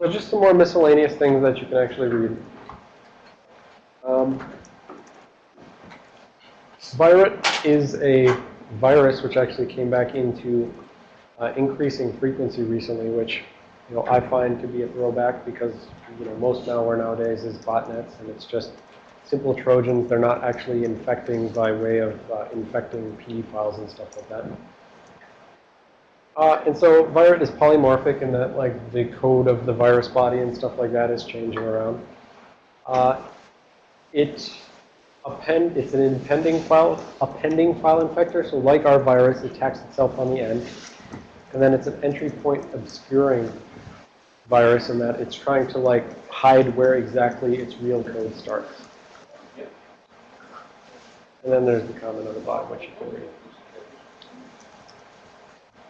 So just some more miscellaneous things that you can actually read. Um, is a virus which actually came back into uh, increasing frequency recently, which you know I find to be a throwback because you know most malware nowadays is botnets and it's just simple Trojans. They're not actually infecting by way of uh, infecting PE files and stuff like that. Uh, and so virus is polymorphic in that like the code of the virus body and stuff like that is changing around. Uh, it append, it's an impending file, appending file infector. So like our virus, it tacks itself on the end. And then it's an entry point obscuring virus in that it's trying to like hide where exactly its real code starts. And then there's the comment on the bottom, which you can read.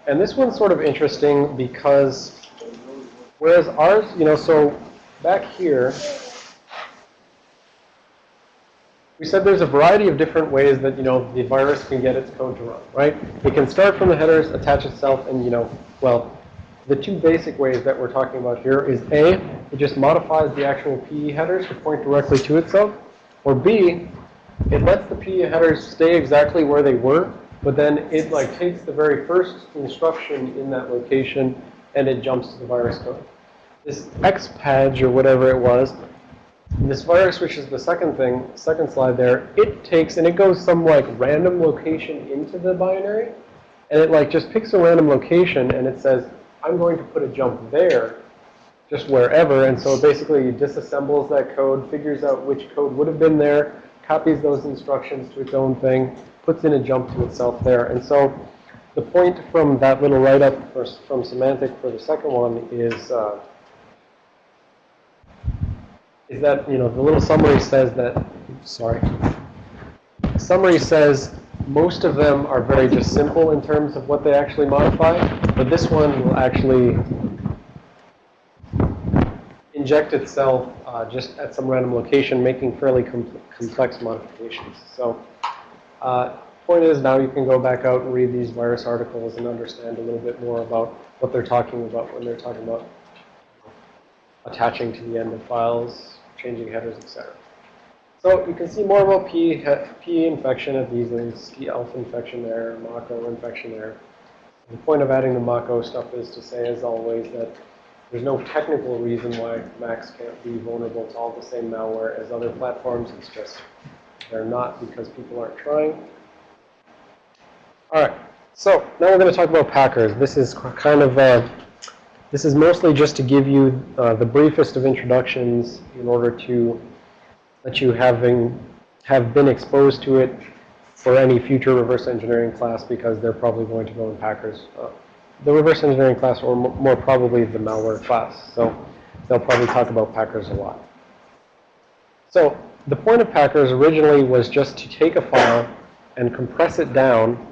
And this one's sort of interesting because whereas ours, you know, so back here, we said there's a variety of different ways that, you know, the virus can get its code to run, right? It can start from the headers, attach itself, and, you know, well, the two basic ways that we're talking about here is A, it just modifies the actual PE headers to point directly to itself, or B, it lets the PE headers stay exactly where they were, but then it like takes the very first instruction in that location and it jumps to the virus code. This XPADG or whatever it was, this virus, which is the second thing, second slide there, it takes and it goes some like random location into the binary. And it like just picks a random location and it says, I'm going to put a jump there, just wherever. And so it basically disassembles that code, figures out which code would have been there, copies those instructions to its own thing, puts in a jump to itself there. And so the point from that little write-up from Symantec for the second one is uh, is that, you know, the little summary says that, sorry. Summary says most of them are very just simple in terms of what they actually modify, but this one will actually inject itself uh, just at some random location, making fairly com complex modifications. So uh, point is now you can go back out and read these virus articles and understand a little bit more about what they're talking about when they're talking about attaching to the end of files, changing headers, etc. So you can see more about P, P infection at these links, T infection there, Mach-O infection there. The point of adding the Mach-O stuff is to say, as always, that there's no technical reason why Macs can't be vulnerable to all the same malware as other platforms. It's just they're not because people aren't trying. All right. So now we're going to talk about Packers. This is kind of uh, this is mostly just to give you uh, the briefest of introductions in order to let you having have been exposed to it for any future reverse engineering class because they're probably going to go in Packers. Uh, the reverse engineering class or more probably the malware class. So they'll probably talk about Packers a lot. So the point of Packers originally was just to take a file and compress it down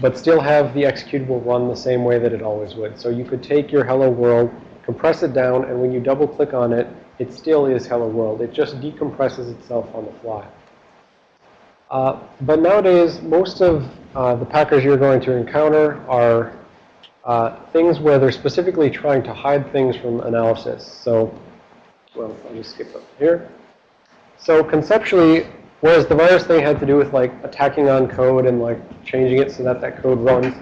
but still have the executable run the same way that it always would. So you could take your hello world, compress it down, and when you double click on it, it still is hello world. It just decompresses itself on the fly. Uh, but nowadays, most of uh, the packers you're going to encounter are uh, things where they're specifically trying to hide things from analysis. So, well, I'll just skip up here. So conceptually, Whereas the virus thing had to do with like attacking on code and like changing it so that that code runs.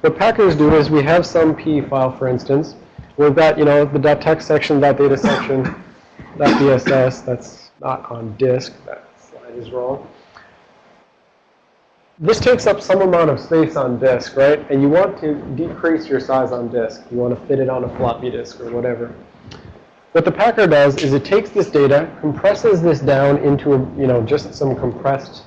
What Packers do is we have some PE file, for instance. We've got, you know, the .text section, .data section, .bss. That's not on disk. That slide is wrong. This takes up some amount of space on disk, right? And you want to decrease your size on disk. You want to fit it on a floppy disk or whatever. What the Packer does is it takes this data, compresses this down into, a, you know, just some compressed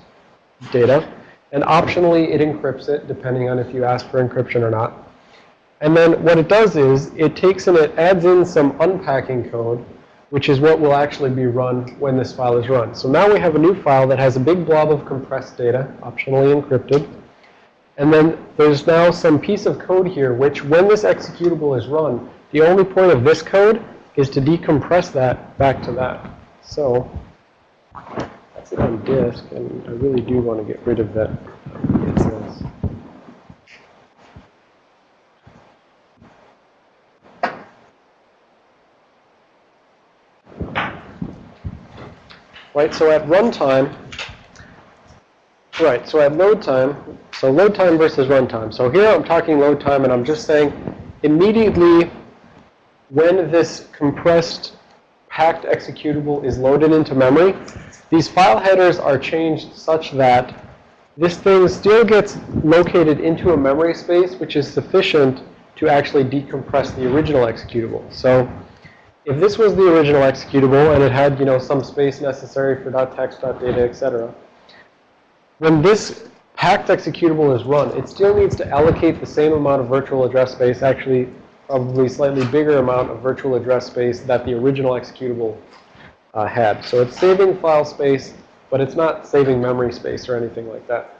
data, and optionally it encrypts it, depending on if you ask for encryption or not. And then what it does is it takes and it adds in some unpacking code, which is what will actually be run when this file is run. So now we have a new file that has a big blob of compressed data, optionally encrypted. And then there's now some piece of code here, which when this executable is run, the only point of this code is to decompress that back to that. So that's it on disk, and I really do want to get rid of that. Right, so at runtime, right, so at load time, so load time versus runtime. So here I'm talking load time, and I'm just saying immediately when this compressed packed executable is loaded into memory, these file headers are changed such that this thing still gets located into a memory space which is sufficient to actually decompress the original executable. So if this was the original executable and it had, you know, some space necessary for .text, .data, etc., when this packed executable is run, it still needs to allocate the same amount of virtual address space, actually probably slightly bigger amount of virtual address space that the original executable uh, had. So it's saving file space, but it's not saving memory space or anything like that.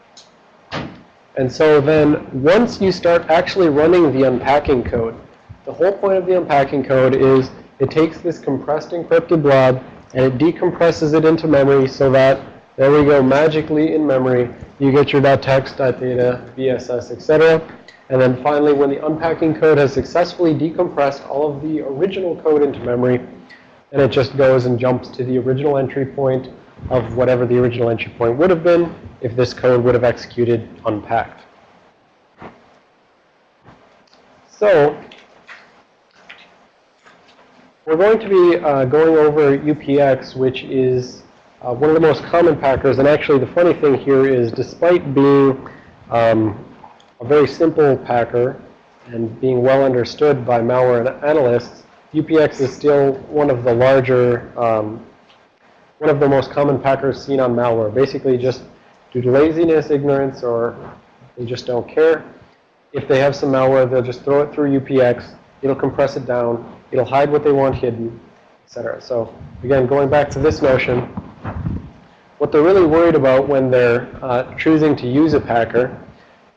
And so then once you start actually running the unpacking code, the whole point of the unpacking code is it takes this compressed encrypted blob and it decompresses it into memory so that, there we go, magically in memory, you get your .text, .data, BSS, etc. And then finally, when the unpacking code has successfully decompressed all of the original code into memory, and it just goes and jumps to the original entry point of whatever the original entry point would have been if this code would have executed unpacked. So we're going to be uh, going over UPX, which is uh, one of the most common packers. And actually, the funny thing here is despite being um, a very simple packer and being well understood by malware analysts, UPX is still one of the larger, um, one of the most common packers seen on malware. Basically just due to laziness, ignorance, or they just don't care. If they have some malware, they'll just throw it through UPX. It'll compress it down. It'll hide what they want hidden, etc. So again, going back to this notion, what they're really worried about when they're uh, choosing to use a packer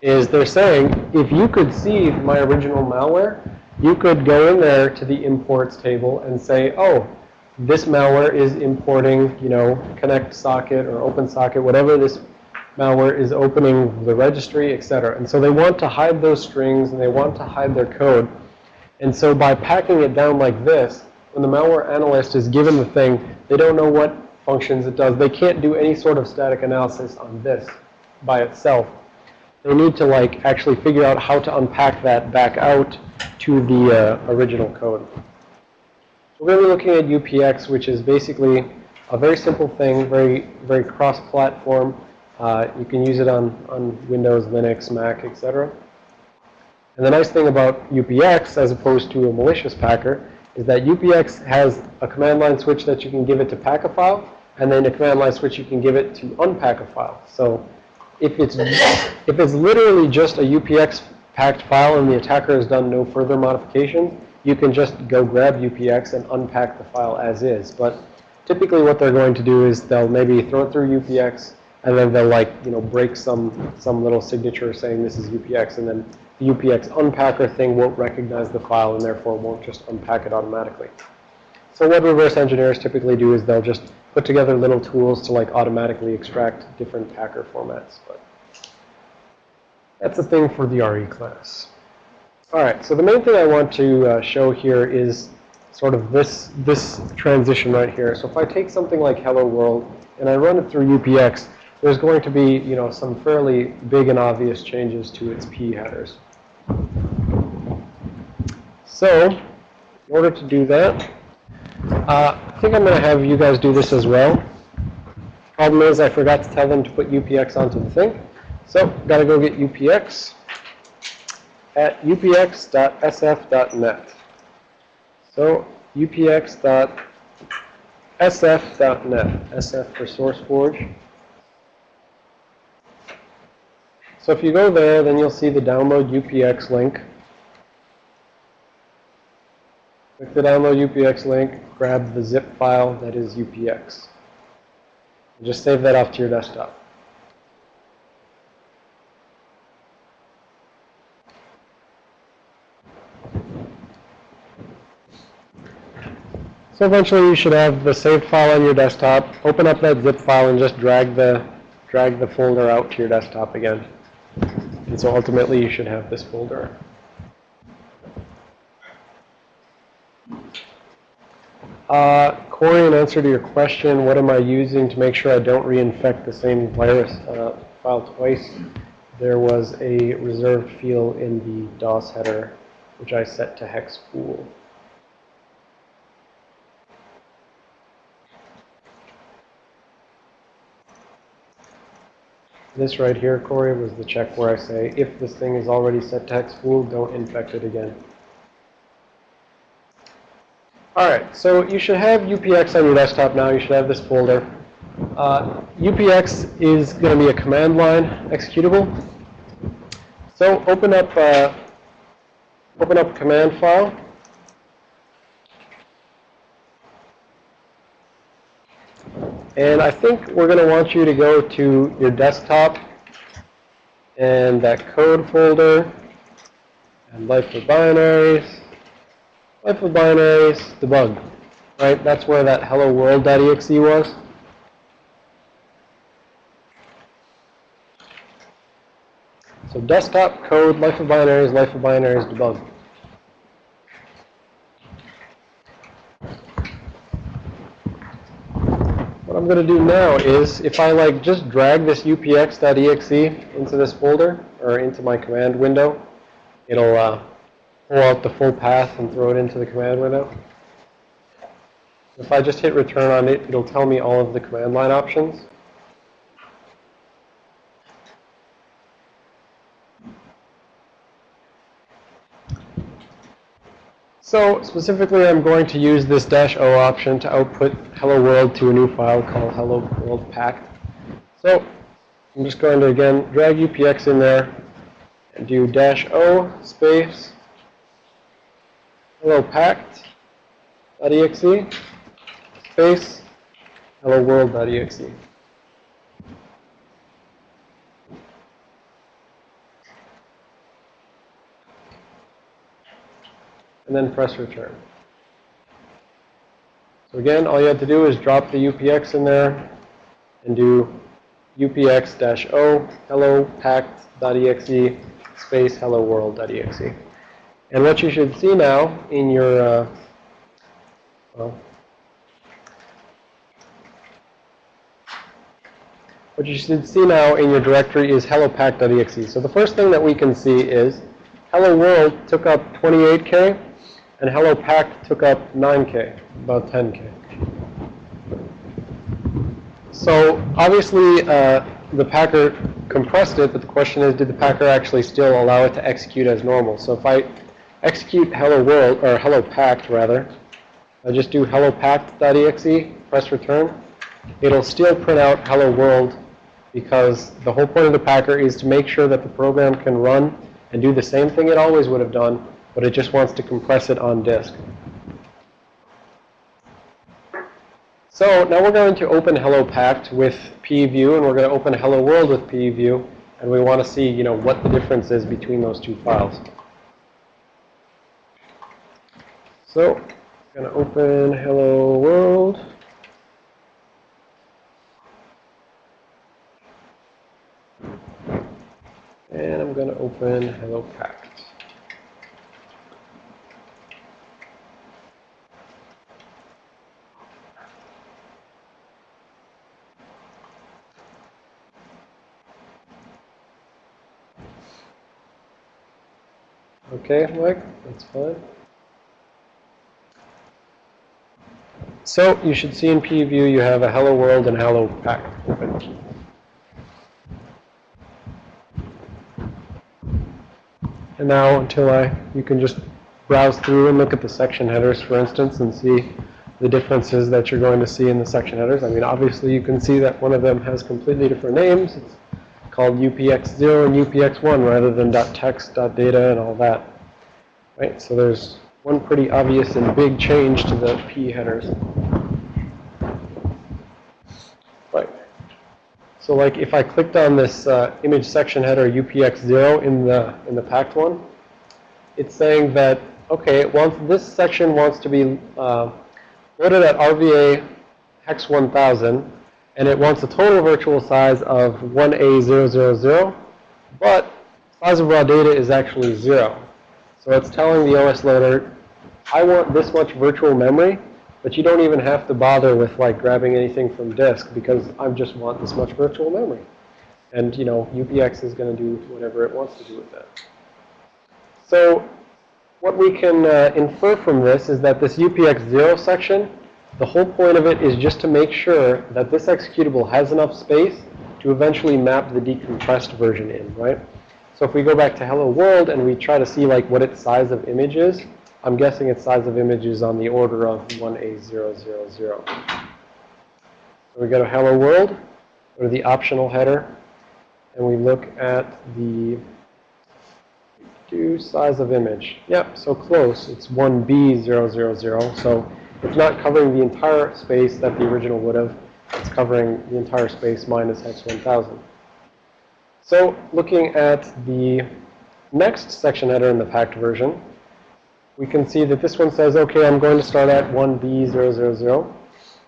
is they're saying, if you could see my original malware, you could go in there to the imports table and say, oh, this malware is importing, you know, connect socket or open socket, whatever this malware is opening the registry, etc. And so they want to hide those strings and they want to hide their code. And so by packing it down like this, when the malware analyst is given the thing, they don't know what functions it does. They can't do any sort of static analysis on this by itself they need to like actually figure out how to unpack that back out to the uh, original code. We're going to be looking at UPX, which is basically a very simple thing, very very cross-platform. Uh, you can use it on, on Windows, Linux, Mac, etc. And the nice thing about UPX, as opposed to a malicious packer, is that UPX has a command line switch that you can give it to pack a file, and then a command line switch you can give it to unpack a file. So if it's if it's literally just a UPX packed file and the attacker has done no further modifications, you can just go grab UPX and unpack the file as is. But typically what they're going to do is they'll maybe throw it through UPX and then they'll like, you know, break some some little signature saying this is UPX and then the UPX unpacker thing won't recognize the file and therefore won't just unpack it automatically. So what reverse engineers typically do is they'll just put together little tools to like automatically extract different packer formats. But that's a thing for the RE class. All right, so the main thing I want to uh, show here is sort of this, this transition right here. So if I take something like Hello World and I run it through UPX, there's going to be, you know, some fairly big and obvious changes to its PE headers. So in order to do that, uh, think I'm going to have you guys do this as well. Problem is I forgot to tell them to put UPX onto the thing. So got to go get UPX at upx.sf.net. So upx.sf.net, SF for SourceForge. So if you go there, then you'll see the download UPX link. Click the download UPX link, grab the zip file that is UPX. And just save that off to your desktop. So eventually you should have the saved file on your desktop. Open up that zip file and just drag the drag the folder out to your desktop again. And so ultimately you should have this folder. Uh, Corey, in answer to your question, what am I using to make sure I don't reinfect the same virus uh, file twice? There was a reserved field in the DOS header, which I set to hex pool. This right here, Corey, was the check where I say, if this thing is already set to hex pool, don't infect it again. All right, so you should have UPX on your desktop now. You should have this folder. Uh, UPX is going to be a command line executable. So open up, uh, open up command file. And I think we're going to want you to go to your desktop and that code folder and life of binaries, life of binaries, debug. Right? That's where that hello world.exe was. So desktop code, life of binaries, life of binaries, debug. What I'm going to do now is if I like just drag this upx.exe into this folder or into my command window, it'll uh, pull out the full path and throw it into the command window. If I just hit return on it, it'll tell me all of the command line options. So specifically, I'm going to use this dash O option to output hello world to a new file called hello world packed. So I'm just going to, again, drag UPX in there and do dash O space hello packed.exe space hello world.exe. and then press return. So again, all you have to do is drop the UPX in there and do upx-o hello packed.exe space hello world.exe. And what you should see now in your, uh, well, what you should see now in your directory is hello packed.exe. So the first thing that we can see is hello world took up 28K and Hello Pack took up 9K, about 10K. So obviously, uh, the packer compressed it, but the question is, did the packer actually still allow it to execute as normal? So if I execute hello world, or hello packed rather, I just do hello packed.exe, press return, it'll still print out hello world because the whole point of the packer is to make sure that the program can run and do the same thing it always would have done but it just wants to compress it on disk. So now we're going to open Hello Packed with PEView, and we're going to open Hello World with PEView, and we want to see, you know, what the difference is between those two files. So I'm going to open Hello World. And I'm going to open Hello Packed. Okay, Mike, that's fine. So you should see in PEView you have a hello world and hello pack open. And now until I, you can just browse through and look at the section headers, for instance, and see the differences that you're going to see in the section headers. I mean, obviously you can see that one of them has completely different names. It's called UPX0 and UPX1 rather than .text, .data, and all that. Right, so there's one pretty obvious and big change to the PE headers. So like if I clicked on this uh, image section header UPX0 in the in the packed one, it's saying that okay, it wants this section wants to be uh, loaded at RVA hex 1000, and it wants a total virtual size of 1A000, but size of raw data is actually zero. So it's telling the OS loader, I want this much virtual memory, But you don't even have to bother with like grabbing anything from disk because I just want this much virtual memory. And, you know, UPX is going to do whatever it wants to do with that. So what we can uh, infer from this is that this UPX0 section, the whole point of it is just to make sure that this executable has enough space to eventually map the decompressed version in, right? So if we go back to hello world and we try to see like what its size of image is, I'm guessing its size of image is on the order of 1A000. So we go to hello world, go to the optional header, and we look at the do size of image. Yep, so close. It's 1B000. So it's not covering the entire space that the original would have. It's covering the entire space minus hex 1000. So looking at the next section header in the packed version, we can see that this one says, okay, I'm going to start at 1B000,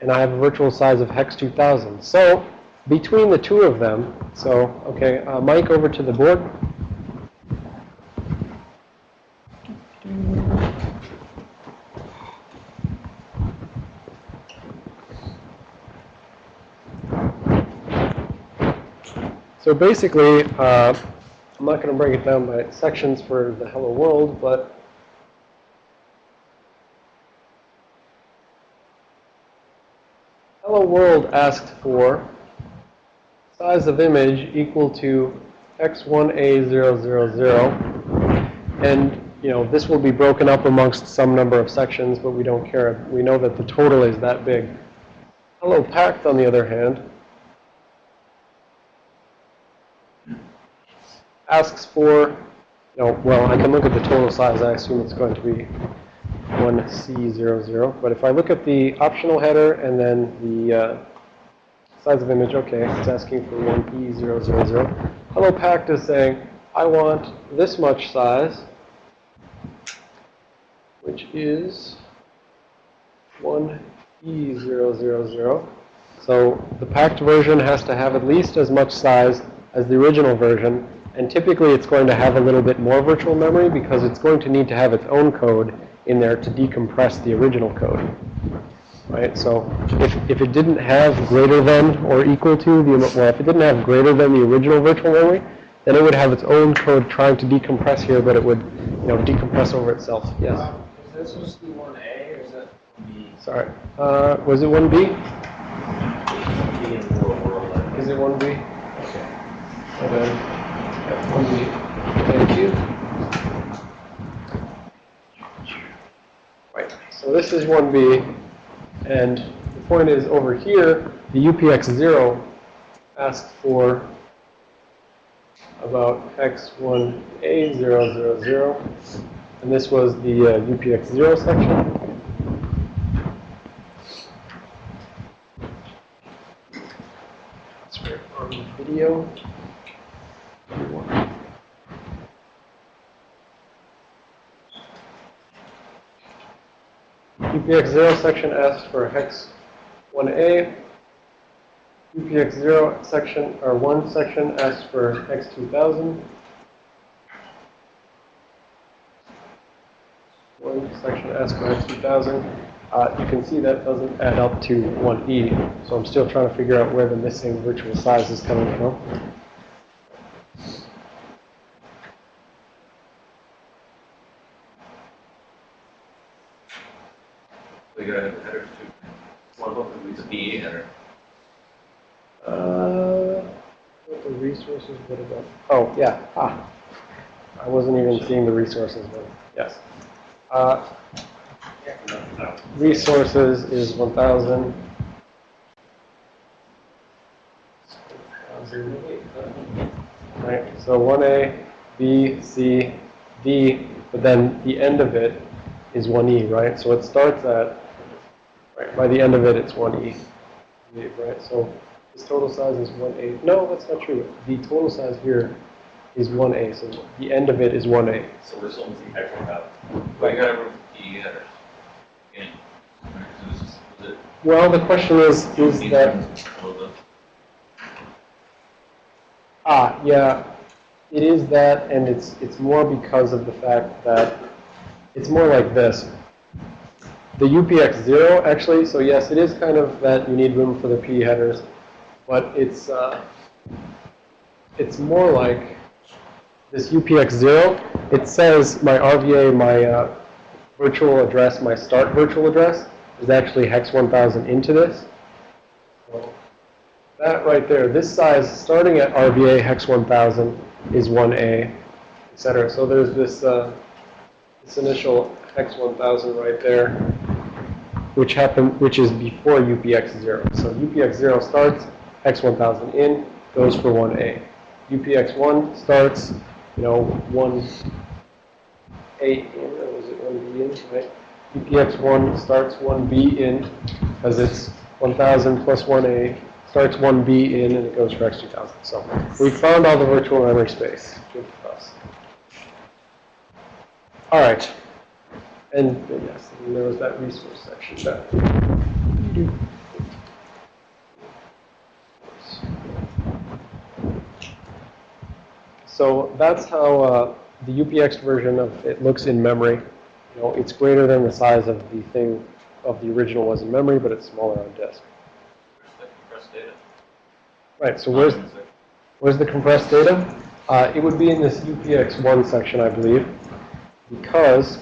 and I have a virtual size of hex 2000. So between the two of them, so, okay, uh, Mike, over to the board. So basically, uh, I'm not going to break it down by sections for the hello world, but hello world asked for size of image equal to x1a000. And, you know, this will be broken up amongst some number of sections, but we don't care. We know that the total is that big. Hello packed, on the other hand, asks for, you know, well, I can look at the total size. I assume it's going to be 1C00. But if I look at the optional header and then the uh, size of image, okay, it's asking for 1E000. Hello Packed is saying, I want this much size, which is 1E000. So the packed version has to have at least as much size as the original version and typically it's going to have a little bit more virtual memory because it's going to need to have its own code in there to decompress the original code. Right? So if, if it didn't have greater than or equal to the, well, if it didn't have greater than the original virtual memory, then it would have its own code trying to decompress here, but it would, you know, decompress over itself. Yes? Is this supposed to be 1A or is that B? Sorry. Uh, was it 1B? Is it 1B? Okay. Okay. Thank you. Right, so this is 1B, and the point is over here, the UPX0 asked for about x1a000, and this was the uh, UPX0 section. That's right on the video. UPX0 section asks for hex 1A. UPX0 section, or 1 section asks for hex 2000. One section asks for hex 2000. Uh, you can see that doesn't add up to 1E. So I'm still trying to figure out where the missing virtual size is coming from. We gotta have the headers too. One of them could be the PE header. Uh, what the resources, what about? Oh, yeah. Ah, I wasn't even seeing the resources, but yes. Uh, resources is 1,000. Right, so 1A, B, C, D, but then the end of it is 1E, right? So it starts at, right, by the end of it, it's 1E, right? So this total size is 1A. No, that's not true. The total size here is 1A, so the end of it is 1A. So this one's the actual route. But you gotta remove PE headers. Again. Is this- is it- Well, the question is, is These that, ones, all of them? ah, yeah, it is that, and it's, it's more because of the fact that it's more like this. The UPX0 actually, so yes, it is kind of that you need room for the PE headers, but it's, uh, it's more like this UPX0. It says my RVA, my uh, virtual address, my start virtual address is actually hex 1000 into this. So that right there, this size starting at RVA hex 1000 is 1A, et cetera. So there's this, uh, this initial hex 1000 right there, which happen, which is before UPX0. So UPX0 starts, X1000 in, goes for 1A. UPX1 starts, you know, 1A in, or was it 1B in, right? UPX1 starts 1B in, because it's 1000 plus 1A, starts 1B in, and it goes for X2000. So we found all the virtual memory space. Good for us. All right. And yes, and there was that resource section. That. So that's how uh, the UPX version of it looks in memory. You know, it's greater than the size of the thing of the original was in memory, but it's smaller on disk. Where's the compressed data? Right. So where's where's the compressed data? Uh, it would be in this UPX1 section, I believe, because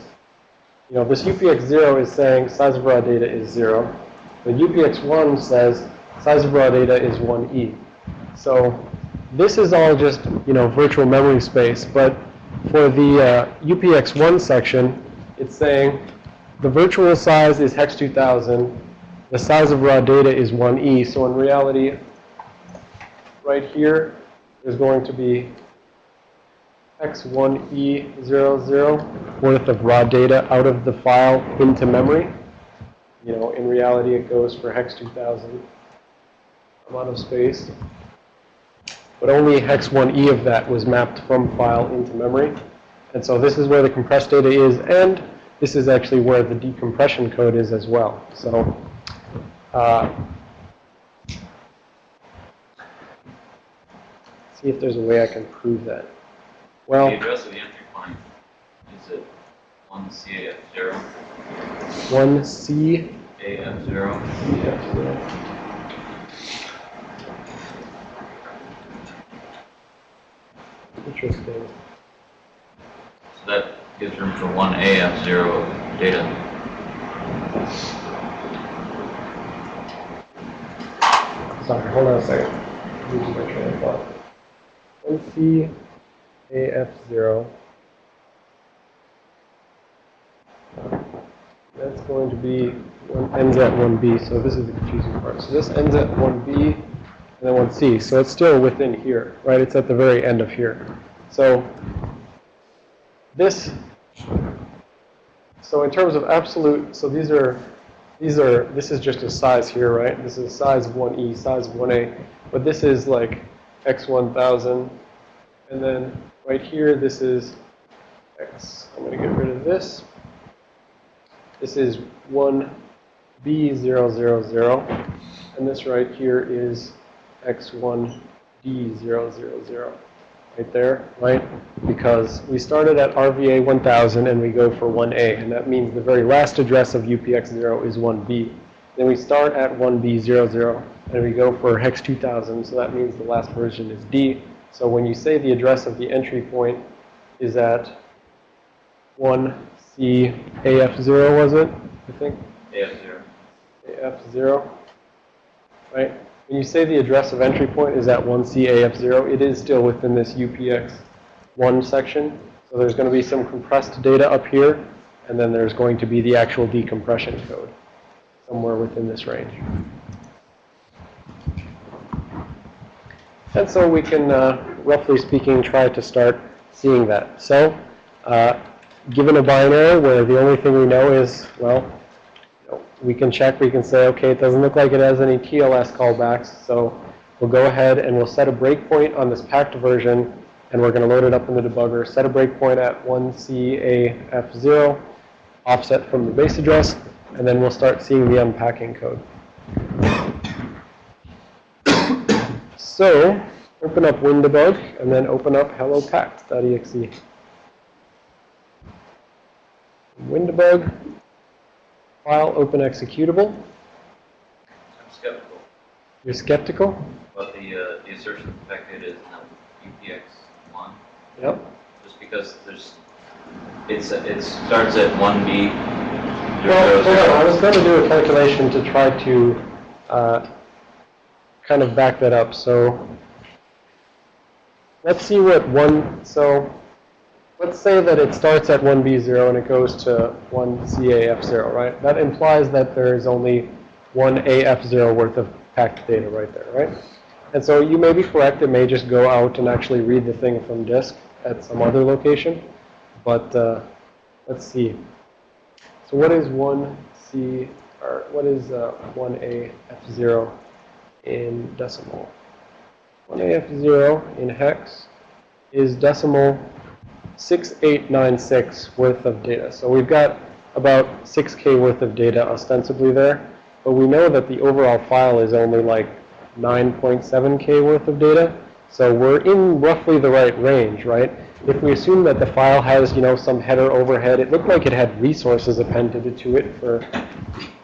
you know this UPX0 is saying size of raw data is zero. The UPX1 says size of raw data is 1e. So this is all just you know virtual memory space, but for the uh, UPX1 section, it's saying the virtual size is hex 2000, the size of raw data is 1e. So in reality, right here is going to be x1e00 worth of raw data out of the file into memory. You know, in reality, it goes for hex 2000 amount of space. But only hex 1e of that was mapped from file into memory. And so this is where the compressed data is, and this is actually where the decompression code is as well. So uh, see if there's a way I can prove that. Well, The address of the entry point, is it one CAF zero, 1C AF zero? Interesting. So that gives room for one AF zero data. Sorry, hold on a second. Losing my train of thought. 1C AF0. That's going to be, one ends at 1B, so this is the confusing part. So this ends at 1B and then 1C, so it's still within here, right? It's at the very end of here. So this, so in terms of absolute, so these are, these are, this is just a size here, right? This is size of 1E, size of 1A, but this is like x1000, and then right here, this is x. I'm going to get rid of this. This is 1B000, and this right here is x1D000, right there, right? Because we started at RVA 1000 and we go for 1A, and that means the very last address of UPX0 is 1B. Then we start at 1B00, and we go for hex 2000, so that means the last version is D. So when you say the address of the entry point is at 1CAF0, was it? I think AF zero. AF0, right? When you say the address of entry point is at 1CAF0, it is still within this UPX1 section. So there's going to be some compressed data up here, and then there's going to be the actual decompression code somewhere within this range. And so we can, uh, roughly speaking, try to start seeing that. So, uh, given a binary where the only thing we know is, well, we can check, we can say, okay, it doesn't look like it has any TLS callbacks, so we'll go ahead and we'll set a breakpoint on this packed version, and we're going to load it up in the debugger, set a breakpoint at 1CAF0, offset from the base address, and then we'll start seeing the unpacking code. So, open up WinDbg, and then open up hellopacked.exe. WinDbg, file open executable. I'm skeptical You're skeptical? about the, uh, the assertion that the pack data is not UPX one, Yep. just because there's, it's, it starts at one B. Well, hold on, I was going to do a calculation to try to uh, kind of back that up. So let's see what one, so let's say that it starts at 1B0 and it goes to 1CAF0, right? That implies that there is only one AF0 worth of packed data right there, right? And so you may be correct, it may just go out and actually read the thing from disk at some other location. But uh, let's see. So what is 1C, or what is uh, 1A F0 in decimal? 1A F0 in hex is decimal 6896 worth of data. So we've got about 6K worth of data ostensibly there, but we know that the overall file is only like 9.7K worth of data. So we're in roughly the right range, right? If we assume that the file has, you know, some header overhead, it looked like it had resources appended to it for,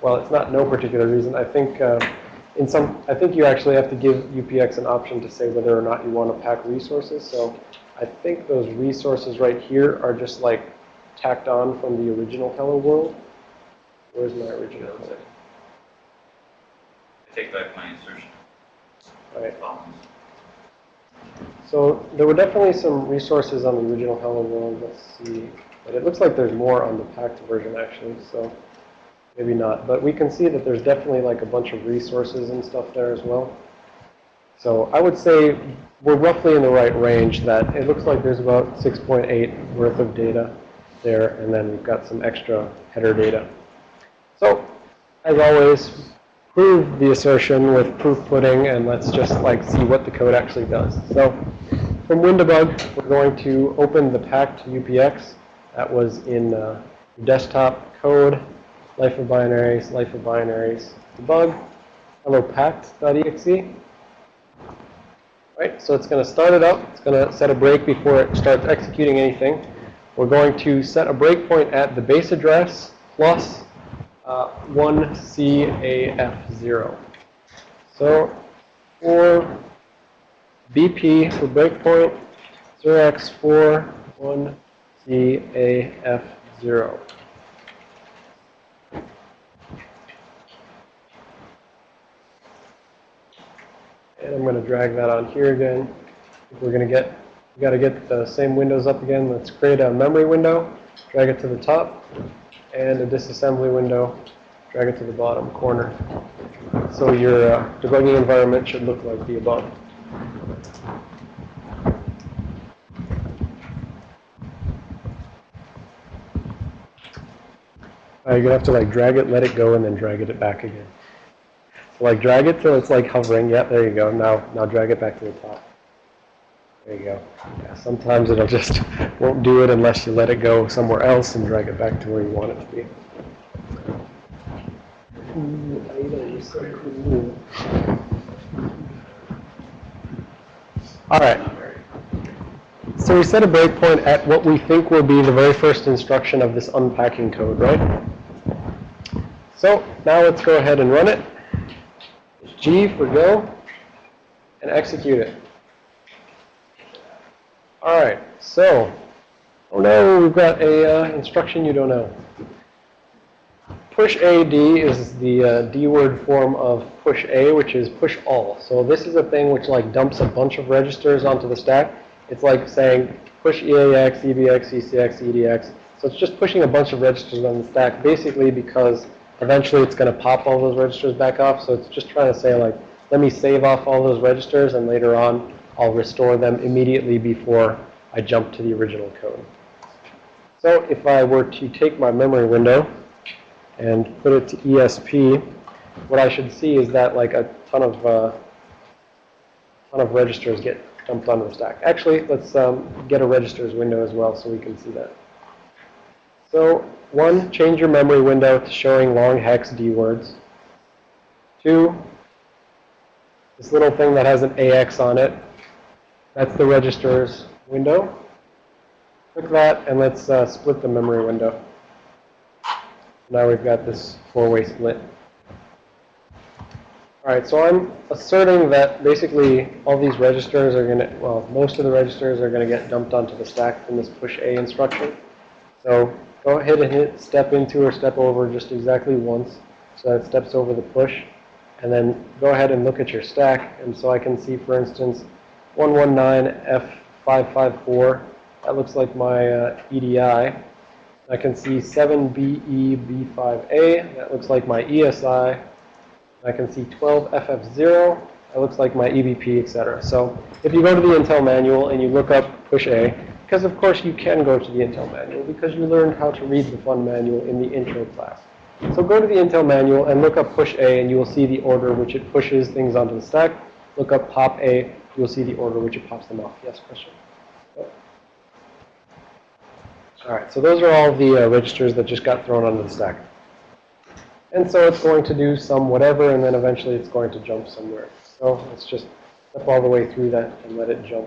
well, it's not no particular reason. I think uh, in some, I think you actually have to give UPX an option to say whether or not you want to pack resources. So I think those resources right here are just like tacked on from the original Hello World. Where's my original? Hello? I take back my insertion. All right. So there were definitely some resources on the original Hello World. Let's see. But it looks like there's more on the packed version actually, so maybe not. But we can see that there's definitely like a bunch of resources and stuff there as well. So I would say we're roughly in the right range that it looks like there's about 6.8 worth of data there, and then we've got some extra header data. So as always, prove the assertion with proof pudding, and let's just like see what the code actually does. So from WinDbg, we're going to open the packed UPX that was in uh, desktop code, life of binaries, life of binaries, debug, hello packed.exe. Right, so it's going to start it up. It's going to set a break before it starts executing anything. We're going to set a breakpoint at the base address plus uh, 1CAF0. So for BP for breakpoint 0x4 And I'm going to drag that on here again. We're going to get, we got to get the same windows up again. Let's create a memory window, drag it to the top, and a disassembly window, drag it to the bottom corner. So your uh, debugging environment should look like the above. Uh, you're going to have to like drag it, let it go, and then drag it back again. Like drag it till it's like hovering. Yep, there you go. Now, now drag it back to the top. There you go. Yeah, sometimes it'll just won't do it unless you let it go somewhere else and drag it back to where you want it to be. All right. So we set a breakpoint at what we think will be the very first instruction of this unpacking code, right? So now let's go ahead and run it. G for go, and execute it. All right, so, oh no, we've got a uh, instruction you don't know. Push AD is the uh, D word form of push A, which is push all. So this is a thing which like dumps a bunch of registers onto the stack. It's like saying push EAX, EBX, ECX, EDX. So it's just pushing a bunch of registers on the stack, basically because eventually it's going to pop all those registers back off. So it's just trying to say like, let me save off all those registers and later on I'll restore them immediately before I jump to the original code. So if I were to take my memory window and put it to ESP, what I should see is that like a ton of uh, ton of registers get dumped onto the stack. Actually, let's um, get a registers window as well so we can see that. So one, change your memory window to showing long hex D words. Two, this little thing that has an AX on it, that's the registers window. Click that, and let's uh, split the memory window. Now we've got this four-way split. All right, so I'm asserting that basically all these registers are going to, well, most of the registers are going to get dumped onto the stack from this push A instruction. So go ahead and hit step into or step over just exactly once so that steps over the push. And then go ahead and look at your stack. And so I can see, for instance, 119F554. That looks like my uh, EDI. I can see E 7BEB5A. That looks like my ESI. I can see 12FF0. That looks like my EBP, etc. So if you go to the Intel manual and you look up push A, because of course you can go to the Intel manual because you learned how to read the fun manual in the intro class. So go to the Intel manual and look up push A and you will see the order which it pushes things onto the stack. Look up pop A, you will see the order which it pops them off. Yes, question? All right, so those are all the uh, registers that just got thrown onto the stack. And so it's going to do some whatever, and then eventually it's going to jump somewhere. So let's just step all the way through that and let it jump.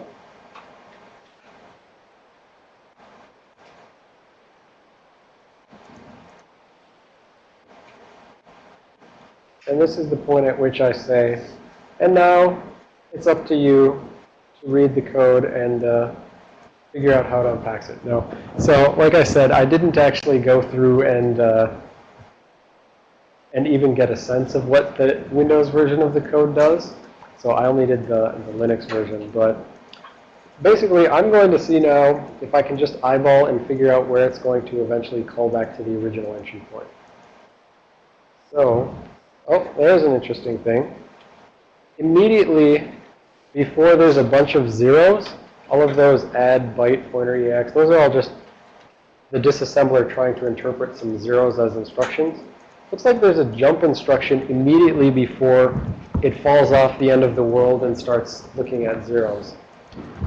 And this is the point at which I say, and now it's up to you to read the code and uh, figure out how it unpacks it. No. So like I said, I didn't actually go through and uh, and even get a sense of what the Windows version of the code does. So I only did the, the Linux version. But basically, I'm going to see now if I can just eyeball and figure out where it's going to eventually call back to the original entry point. So, oh, there's an interesting thing. Immediately before there's a bunch of zeros, all of those add byte pointer EAX, those are all just the disassembler trying to interpret some zeros as instructions. Looks like there's a jump instruction immediately before it falls off the end of the world and starts looking at zeros.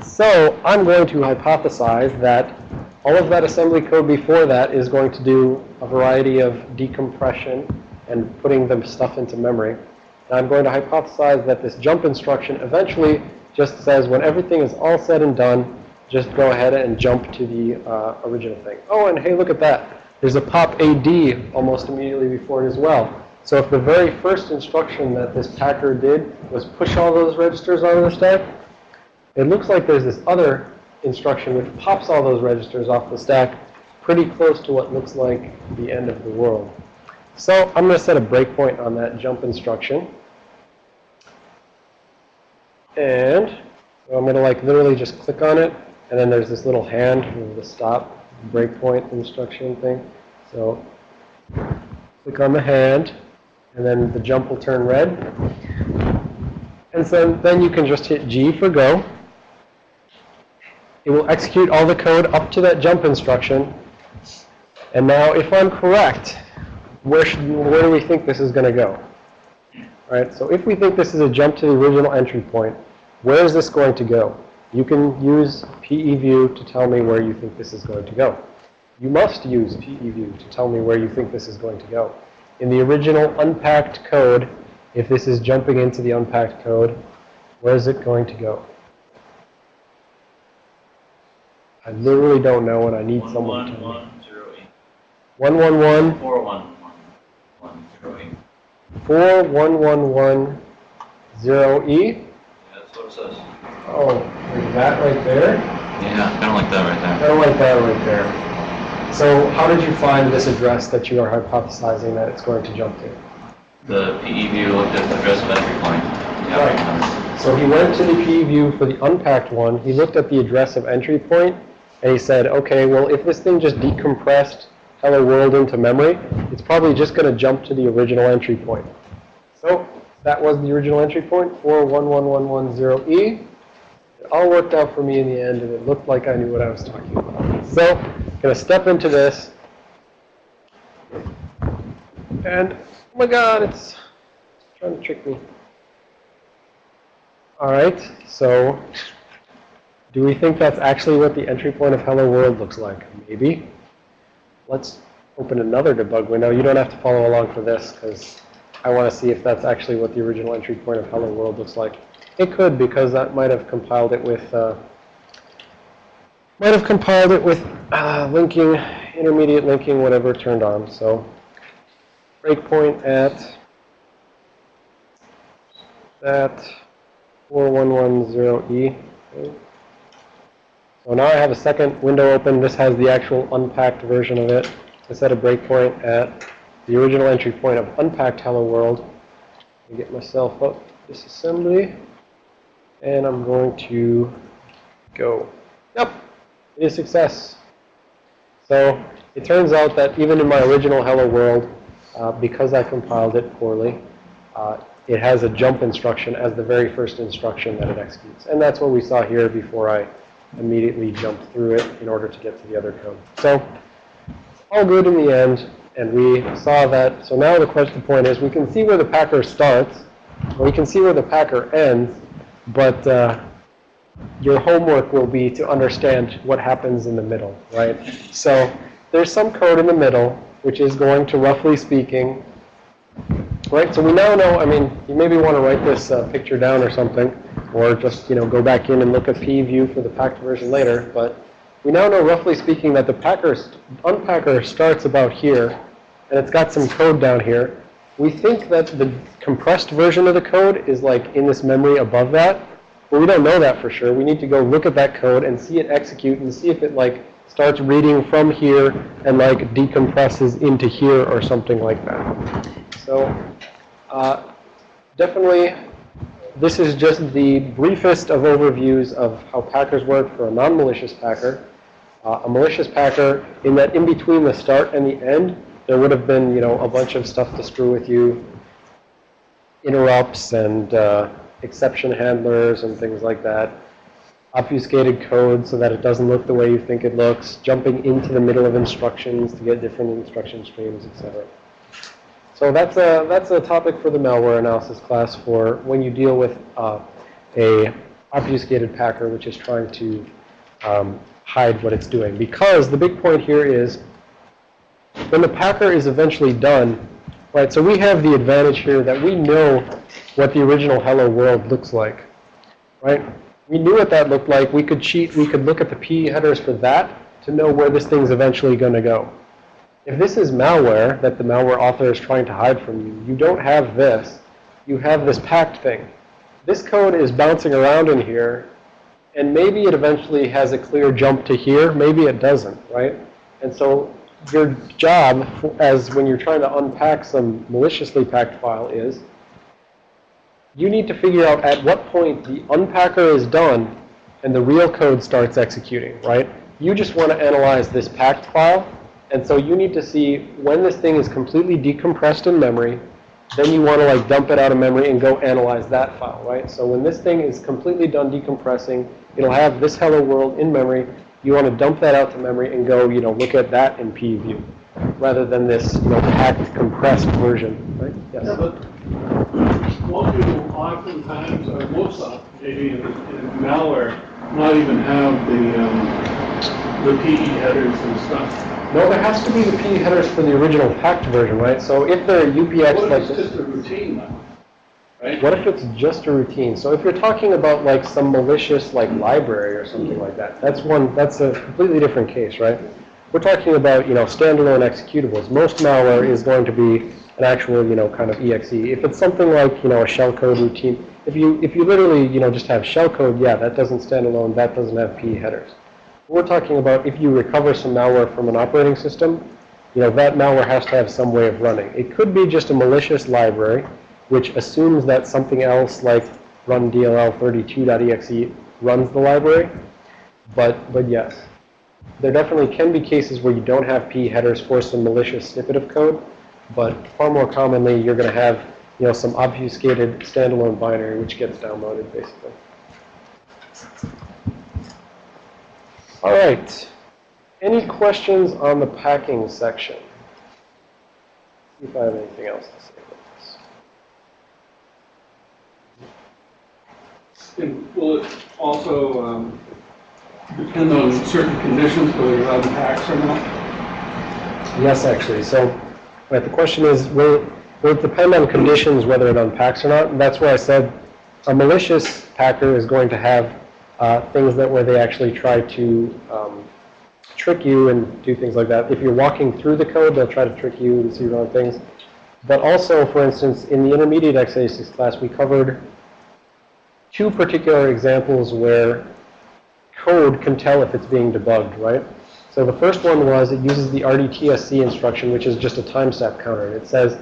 So I'm going to hypothesize that all of that assembly code before that is going to do a variety of decompression and putting the stuff into memory. And I'm going to hypothesize that this jump instruction eventually just says when everything is all said and done, just go ahead and jump to the uh, original thing. Oh, and hey, look at that. There's a pop AD almost immediately before it as well. So if the very first instruction that this packer did was push all those registers onto the stack, it looks like there's this other instruction which pops all those registers off the stack pretty close to what looks like the end of the world. So I'm going to set a breakpoint on that jump instruction. And so I'm going to like literally just click on it. And then there's this little hand the stop breakpoint instruction thing. So click on the hand. And then the jump will turn red. And so then you can just hit G for go. It will execute all the code up to that jump instruction. And now if I'm correct, where, should, where do we think this is going to go? All right, so if we think this is a jump to the original entry point, where is this going to go? You can use PEView to tell me where you think this is going to go. You must use PEView to tell me where you think this is going to go. In the original unpacked code, if this is jumping into the unpacked code, where is it going to go? I literally don't know and I need One, someone to one, tell me. one, zero, eight. 111 Four, one, one, one, zero, eight. 4111 0E. Yeah, That's what it says. Oh, like that right there? Yeah, kind of like that right there. don't like that right there. So how did you find this address that you are hypothesizing that it's going to jump to? The PE view looked at the address of entry point. Yeah, Right. right. So he went to the PE view for the unpacked one. He looked at the address of entry point, and he said, okay, well, if this thing just decompressed hello world into memory, it's probably just going to jump to the original entry point. So that was the original entry point, 411110E. It all worked out for me in the end, and it looked like I knew what I was talking about. So I'm going to step into this. And, oh my god, it's trying to trick me. All right, so do we think that's actually what the entry point of Hello World looks like? Maybe. Let's open another debug window. You don't have to follow along for this because I want to see if that's actually what the original entry point of Hello World looks like. It could because that might have compiled it with uh, might have compiled it with uh, linking, intermediate linking, whatever turned on. So breakpoint at that 4110E. Okay. So now I have a second window open. This has the actual unpacked version of it. I set a breakpoint at the original entry point of unpacked hello world. Me get myself up disassembly. And I'm going to go. Yep, it is success. So it turns out that even in my original hello world, uh, because I compiled it poorly, uh, it has a jump instruction as the very first instruction that it executes. And that's what we saw here before I immediately jump through it in order to get to the other code. So all good in the end. And we saw that. So now the question point is we can see where the packer starts. We can see where the packer ends. But uh, your homework will be to understand what happens in the middle, right? So there's some code in the middle, which is going to, roughly speaking, right? So we now know, I mean, you maybe want to write this uh, picture down or something, or just, you know, go back in and look at PEView for the packed version later. But we now know, roughly speaking, that the packer, unpacker starts about here, and it's got some code down here. We think that the compressed version of the code is like in this memory above that, but we don't know that for sure. We need to go look at that code and see it execute and see if it like starts reading from here and like decompresses into here or something like that. So uh, definitely this is just the briefest of overviews of how packers work for a non-malicious packer. Uh, a malicious packer, in that in between the start and the end, there would have been, you know, a bunch of stuff to screw with you, interrupts and uh, exception handlers and things like that, obfuscated code so that it doesn't look the way you think it looks, jumping into the middle of instructions to get different instruction streams, etc. So that's a, that's a topic for the malware analysis class for when you deal with uh, a obfuscated packer which is trying to um, hide what it's doing. Because the big point here is when the packer is eventually done, right, so we have the advantage here that we know what the original hello world looks like, right? We knew what that looked like. We could cheat. We could look at the PE headers for that to know where this thing's eventually going to go. If this is malware that the malware author is trying to hide from you, you don't have this. You have this packed thing. This code is bouncing around in here, and maybe it eventually has a clear jump to here. Maybe it doesn't, right? And so your job, as when you're trying to unpack some maliciously packed file is, you need to figure out at what point the unpacker is done and the real code starts executing, right? You just want to analyze this packed file, and so you need to see when this thing is completely decompressed in memory, then you want to like dump it out of memory and go analyze that file, right? So when this thing is completely done decompressing, it'll have this hello world in memory. You want to dump that out to memory and go, you know, look at that in PEView rather than this, you know, packed, compressed version, right? Yes. Yeah, but most people oftentimes, or most of, maybe in in malware, not even have the, um, the PE headers and stuff. No, there has to be the PE headers for the original packed version, right? So if they're UPX What like if it's this, just a routine? Right? what if it's just a routine? So if you're talking about like some malicious like library or something like that, that's one, that's a completely different case, right? We're talking about, you know, standalone executables. Most malware is going to be an actual, you know, kind of exe. If it's something like, you know, a shellcode routine, if you if you literally, you know, just have shellcode, yeah, that doesn't stand alone. That doesn't have PE headers. We're talking about if you recover some malware from an operating system, you know, that malware has to have some way of running. It could be just a malicious library, which assumes that something else like rundll32.exe runs the library. But but yes, there definitely can be cases where you don't have PE headers for some malicious snippet of code, but far more commonly you're going to have, you know, some obfuscated standalone binary which gets downloaded basically. All right. Any questions on the packing section? See if I have anything else to say about this. And will it also, um, depend on certain conditions, whether you're allowed packs or not? Yes, actually. So, right, the question is, will, will it depend on conditions whether it unpacks or not? And that's why I said a malicious packer is going to have uh, things that where they actually try to um, trick you and do things like that. If you're walking through the code, they'll try to trick you and see wrong things. But also, for instance, in the intermediate x86 class, we covered two particular examples where code can tell if it's being debugged, right? So the first one was it uses the RDTSC instruction, which is just a timestamp counter. It says,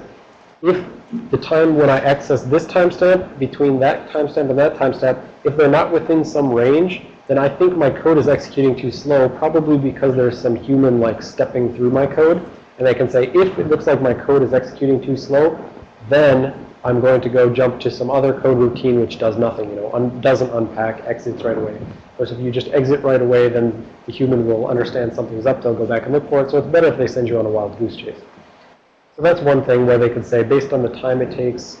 if the time when I access this timestamp, between that timestamp and that timestamp, if they're not within some range, then I think my code is executing too slow, probably because there's some human like stepping through my code. And I can say, if it looks like my code is executing too slow, then I'm going to go jump to some other code routine which does nothing, you know, un doesn't unpack, exits right away. Whereas if you just exit right away, then the human will understand something's up, they'll go back and look for it. So it's better if they send you on a wild goose chase. So that's one thing where they could say, based on the time it takes,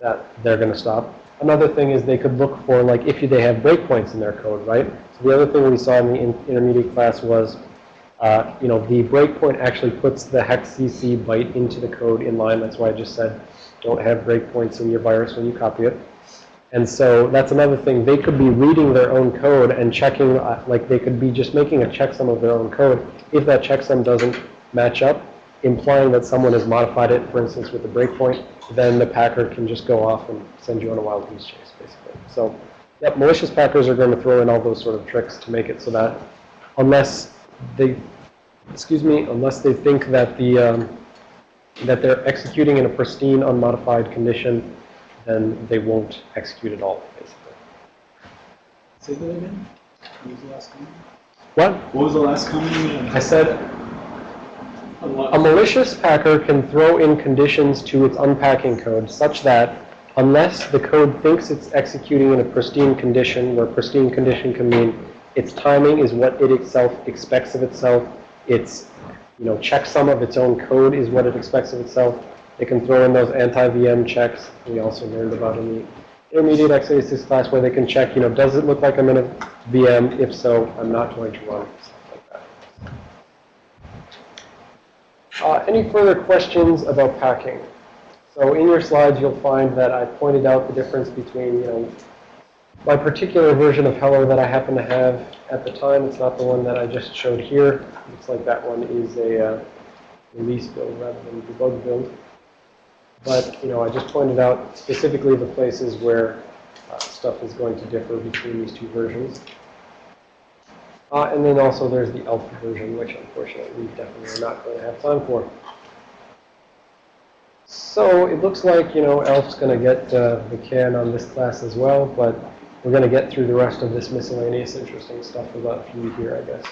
that they're going to stop. Another thing is they could look for, like, if they have breakpoints in their code, right? So the other thing we saw in the in intermediate class was, uh, you know, the breakpoint actually puts the hex CC byte into the code in line. That's why I just said don't have breakpoints in your virus when you copy it. And so that's another thing. They could be reading their own code and checking, uh, like they could be just making a checksum of their own code. If that checksum doesn't match up, implying that someone has modified it, for instance, with a breakpoint, then the packer can just go off and send you on a wild goose chase, basically. So, yep, malicious packers are going to throw in all those sort of tricks to make it so that unless they, excuse me, unless they think that the, um, that they're executing in a pristine, unmodified condition, then they won't execute at all, basically. Say that again? What was the last comment? What? What was the last comment? I said A malicious packer can throw in conditions to its unpacking code such that unless the code thinks it's executing in a pristine condition, where pristine condition can mean its timing is what it itself expects of itself, its you know, checksum of its own code is what it expects of itself. It can throw in those anti-VM checks we also learned about in the intermediate x86 class where they can check, you know, does it look like I'm in a VM? If so, I'm not going to run, stuff like that. Uh, any further questions about packing? So in your slides, you'll find that I pointed out the difference between, you know, my particular version of Hello that I happen to have at the time. It's not the one that I just showed here. Looks like that one is a uh, release build rather than a debug build. But, you know, I just pointed out specifically the places where uh, stuff is going to differ between these two versions. Uh, and then also there's the alpha version, which unfortunately we definitely are not going to have time for. So it looks like, you know, Elf's going to get uh, the can on this class as well, but we're going to get through the rest of this miscellaneous interesting stuff without you here, I guess.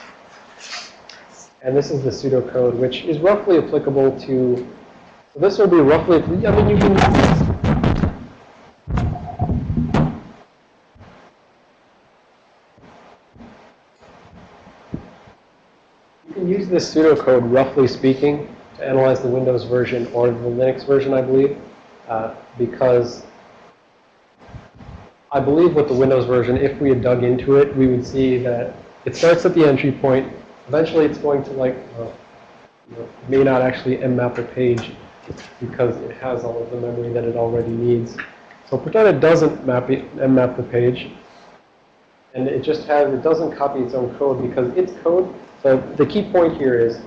And this is the pseudocode, which is roughly applicable to, so this will be roughly, I mean, you can, you can use this pseudocode, roughly speaking, to analyze the Windows version or the Linux version, I believe, uh, because I believe with the Windows version, if we had dug into it, we would see that it starts at the entry point. Eventually, it's going to like, uh, you know, may not actually mmap the page because it has all of the memory that it already needs. So pretend it doesn't map it, mmap the page, and it just has, it doesn't copy its own code because its code, so the key point here is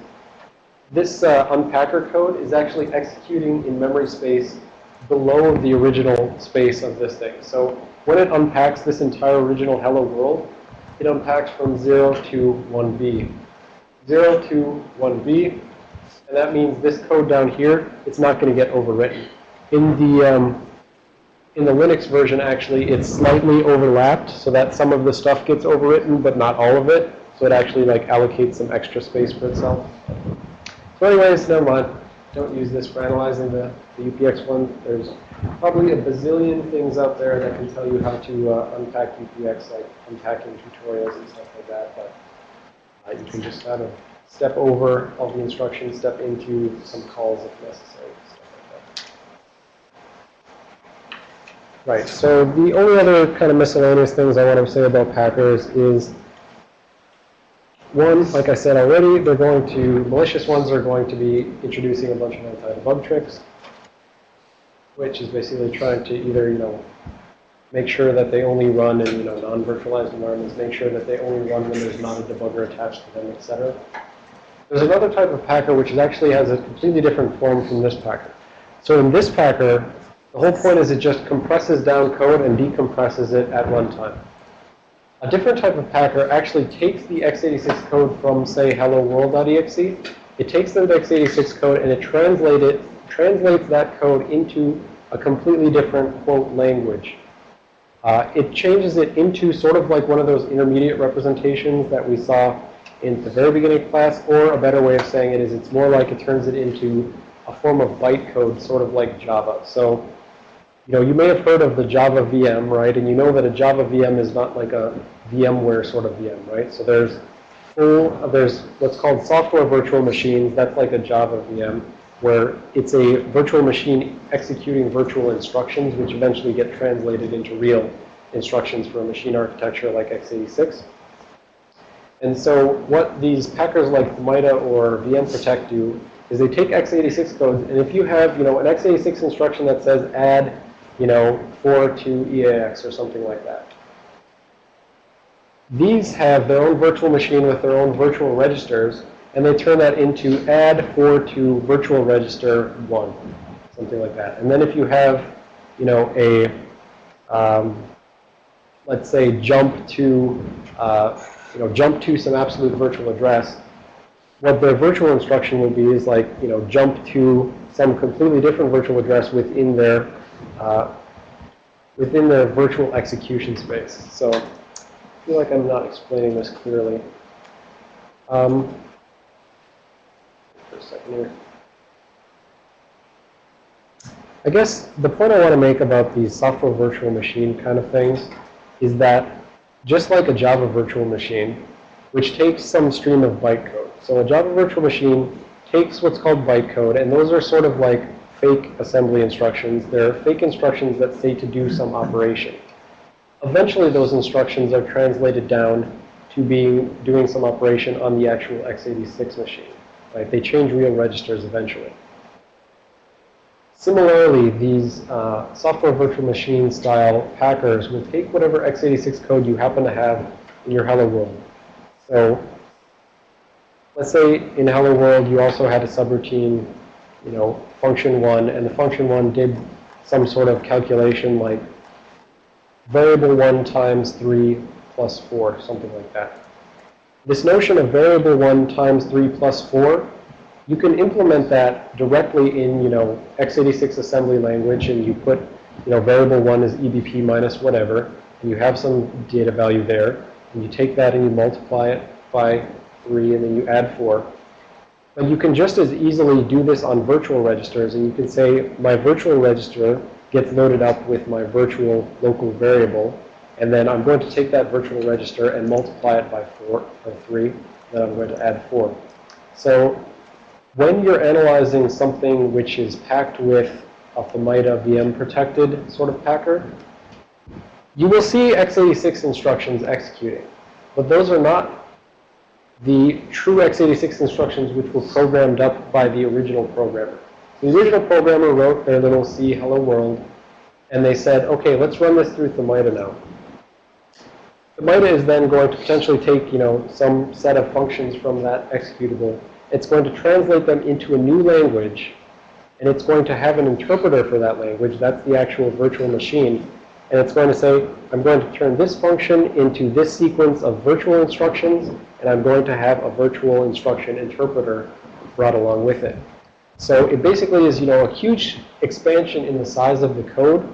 this uh, unpacker code is actually executing in memory space below the original space of this thing. So when it unpacks this entire original hello world, it unpacks from 0 to 1b. 0 to 1b, and that means this code down here, it's not going to get overwritten. In the, um, in the Linux version, actually, it's slightly overlapped so that some of the stuff gets overwritten, but not all of it. So it actually like allocates some extra space for itself. So anyways, never mind. Don't use this for analyzing the, the UPX one. There's probably a bazillion things out there that can tell you how to uh, unpack UPX, like unpacking tutorials and stuff like that. But uh, you can just kind of step over all the instructions, step into some calls if necessary, stuff like that. Right, so the only other kind of miscellaneous things I want to say about Packers is one, like I said already, they're going to, malicious ones are going to be introducing a bunch of anti-debug tricks, which is basically trying to either, you know, make sure that they only run in, you know, non-virtualized environments, make sure that they only run when there's not a debugger attached to them, etc. There's another type of packer which actually has a completely different form from this packer. So in this packer, the whole point is it just compresses down code and decompresses it at runtime. A different type of packer actually takes the x86 code from, say, hello world.exe. It takes the x86 code and it translate it, translates that code into a completely different, quote, language. Uh, it changes it into sort of like one of those intermediate representations that we saw in the very beginning of class, or a better way of saying it is it's more like it turns it into a form of bytecode, sort of like Java. So, you know, you may have heard of the Java VM, right? And you know that a Java VM is not like a VMware sort of VM, right? So there's full, there's what's called software virtual machines. That's like a Java VM, where it's a virtual machine executing virtual instructions, which eventually get translated into real instructions for a machine architecture like x86. And so what these packers like Themida or VMProtect do is they take x86 codes, and if you have, you know, an x86 instruction that says add, you know, 4 to EAX or something like that, these have their own virtual machine with their own virtual registers, and they turn that into add 4 to virtual register 1, something like that. And then if you have, you know, a, um, let's say, jump to, uh, you know, jump to some absolute virtual address, what their virtual instruction would be is like, you know, jump to some completely different virtual address within their, uh, within their virtual execution space. So I feel like I'm not explaining this clearly. Um, for a second here. I guess the point I want to make about these software virtual machine kind of things is that just like a Java virtual machine, which takes some stream of bytecode. So a Java virtual machine takes what's called bytecode, and those are sort of like fake assembly instructions. They're fake instructions that say to do some operation. Eventually, those instructions are translated down to being doing some operation on the actual x86 machine. Right? They change real registers eventually. Similarly, these uh, software virtual machine style packers will take whatever x86 code you happen to have in your Hello World. So let's say in Hello World you also had a subroutine, you know, function one, and the function one did some sort of calculation like variable 1 times 3 plus 4, something like that. This notion of variable 1 times 3 plus 4, you can implement that directly in, you know, x86 assembly language, and you put, you know, variable 1 is EBP minus whatever, and you have some data value there, and you take that and you multiply it by 3, and then you add 4. But you can just as easily do this on virtual registers, and you can say, my virtual register gets loaded up with my virtual local variable. And then I'm going to take that virtual register and multiply it by 4 or 3. Then I'm going to add 4. So when you're analyzing something which is packed with a Themida VM protected sort of packer, you will see x86 instructions executing. But those are not the true x86 instructions which were programmed up by the original programmer. The original programmer wrote their little C hello world, and they said, okay, let's run this through Themida now. Themida is then going to potentially take, you know, some set of functions from that executable. It's going to translate them into a new language, and it's going to have an interpreter for that language. That's the actual virtual machine. And it's going to say, I'm going to turn this function into this sequence of virtual instructions, and I'm going to have a virtual instruction interpreter brought along with it. So it basically is, you know, a huge expansion in the size of the code,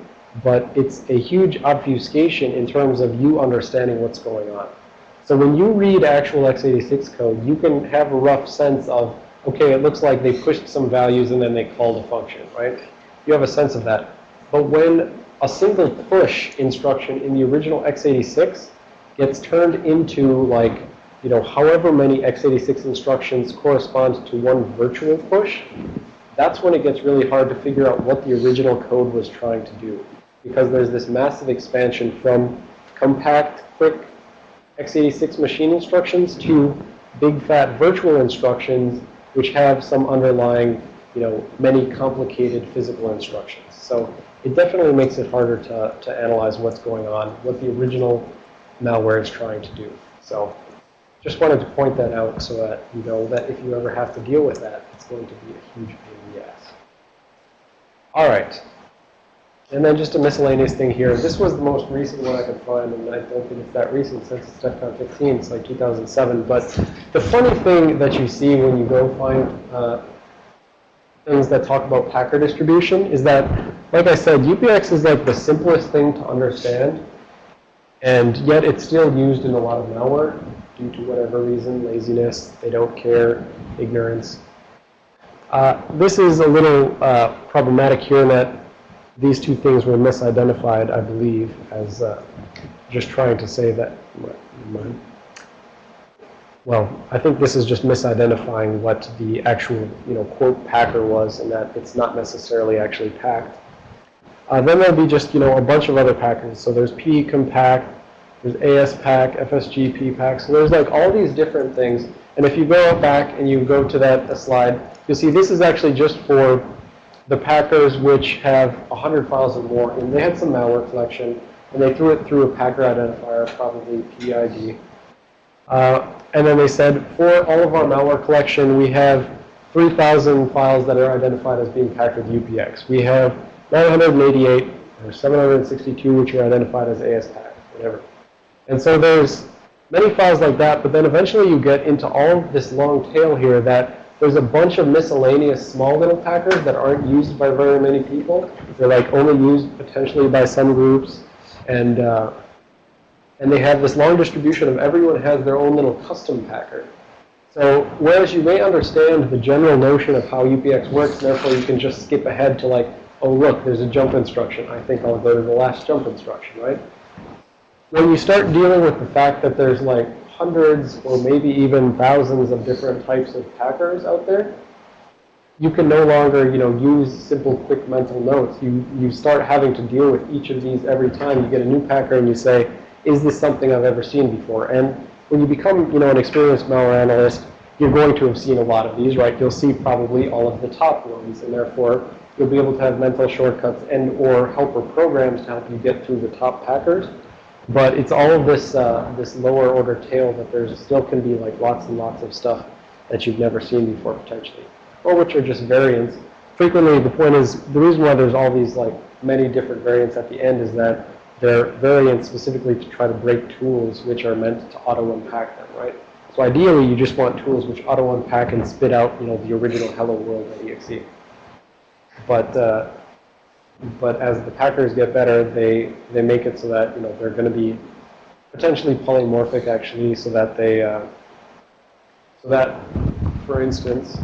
but it's a huge obfuscation in terms of you understanding what's going on. So when you read actual x86 code, you can have a rough sense of, okay, it looks like they pushed some values and then they called a function, right? You have a sense of that. But when a single push instruction in the original x86 gets turned into like you know, however many x86 instructions correspond to one virtual push, that's when it gets really hard to figure out what the original code was trying to do. Because there's this massive expansion from compact, quick x86 machine instructions to big fat virtual instructions which have some underlying, you know, many complicated physical instructions. So it definitely makes it harder to, to analyze what's going on, what the original malware is trying to do. So just wanted to point that out so that you know that if you ever have to deal with that, it's going to be a huge pain in the ass. All right. And then just a miscellaneous thing here. This was the most recent one I could find, and I don't think it's that recent since it's DEFCON 15. It's like 2007. But the funny thing that you see when you go find uh, things that talk about Packer distribution is that, like I said, UPX is like the simplest thing to understand, and yet it's still used in a lot of malware due to whatever reason, laziness, they don't care, ignorance. Uh, this is a little uh, problematic here in that these two things were misidentified, I believe, as uh, just trying to say that. Well, I think this is just misidentifying what the actual, you know, quote packer was, and that it's not necessarily actually packed. Uh, then there'll be just, you know, a bunch of other packers. So there's PECompact, there's ASPack, FSGP PPack. So there's like all these different things. And if you go back and you go to that slide, you'll see this is actually just for the packers which have 100 files or more. And they had some malware collection, and they threw it through a packer identifier, probably PEiD. Uh, and then they said, for all of our malware collection, we have 3,000 files that are identified as being packed with UPX. We have 988 or 762 which are identified as ASPack, whatever. And so there's many files like that, but then eventually you get into all this long tail here that there's a bunch of miscellaneous small little packers that aren't used by very many people. They're like only used potentially by some groups. And, uh, and they have this long distribution of everyone has their own little custom packer. So whereas you may understand the general notion of how UPX works, therefore you can just skip ahead to like, oh look, there's a jump instruction. I think I'll go to the last jump instruction, right? When you start dealing with the fact that there's like hundreds or maybe even thousands of different types of packers out there, you can no longer, you know, use simple quick mental notes. You, you start having to deal with each of these every time you get a new packer and you say, is this something I've ever seen before? And when you become, you know, an experienced malware analyst, you're going to have seen a lot of these, right? You'll see probably all of the top ones, and therefore you'll be able to have mental shortcuts and or helper programs to help you get through the top packers. But it's all of this, uh, this lower order tail that there's still can be like lots and lots of stuff that you've never seen before potentially, or which are just variants. Frequently, the point is, the reason why there's all these like many different variants at the end is that they're variants specifically to try to break tools which are meant to auto-unpack them, right? So ideally, you just want tools which auto-unpack and spit out, you know, the original hello world.exe. But uh, but as the packers get better, they they make it so that you know they're going to be potentially polymorphic actually, so that they uh, so that, for instance,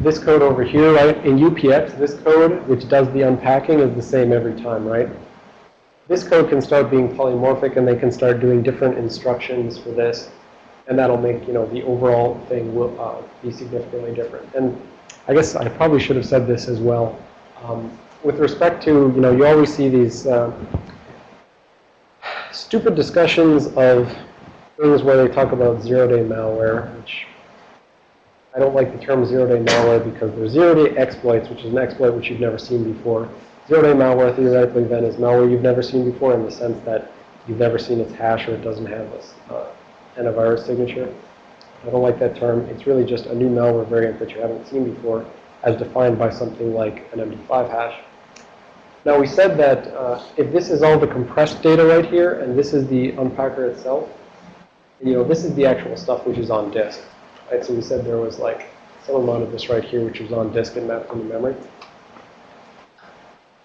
this code over here, right, in UPX, this code which does the unpacking is the same every time, right? This code can start being polymorphic, and they can start doing different instructions for this, and that'll make you know the overall thing will uh, be significantly different. And I guess I probably should have said this as well. Um, with respect to, you know, you always see these uh, stupid discussions of things where they talk about zero-day malware, which I don't like the term zero-day malware because there's zero-day exploits, which is an exploit which you've never seen before. Zero-day malware theoretically then is malware you've never seen before in the sense that you've never seen its hash or it doesn't have this uh, antivirus signature. I don't like that term. It's really just a new malware variant that you haven't seen before as defined by something like an MD5 hash. Now we said that uh, if this is all the compressed data right here, and this is the unpacker itself, you know, this is the actual stuff which is on disk. Right? So we said there was like some amount of this right here which was on disk and mapped into memory.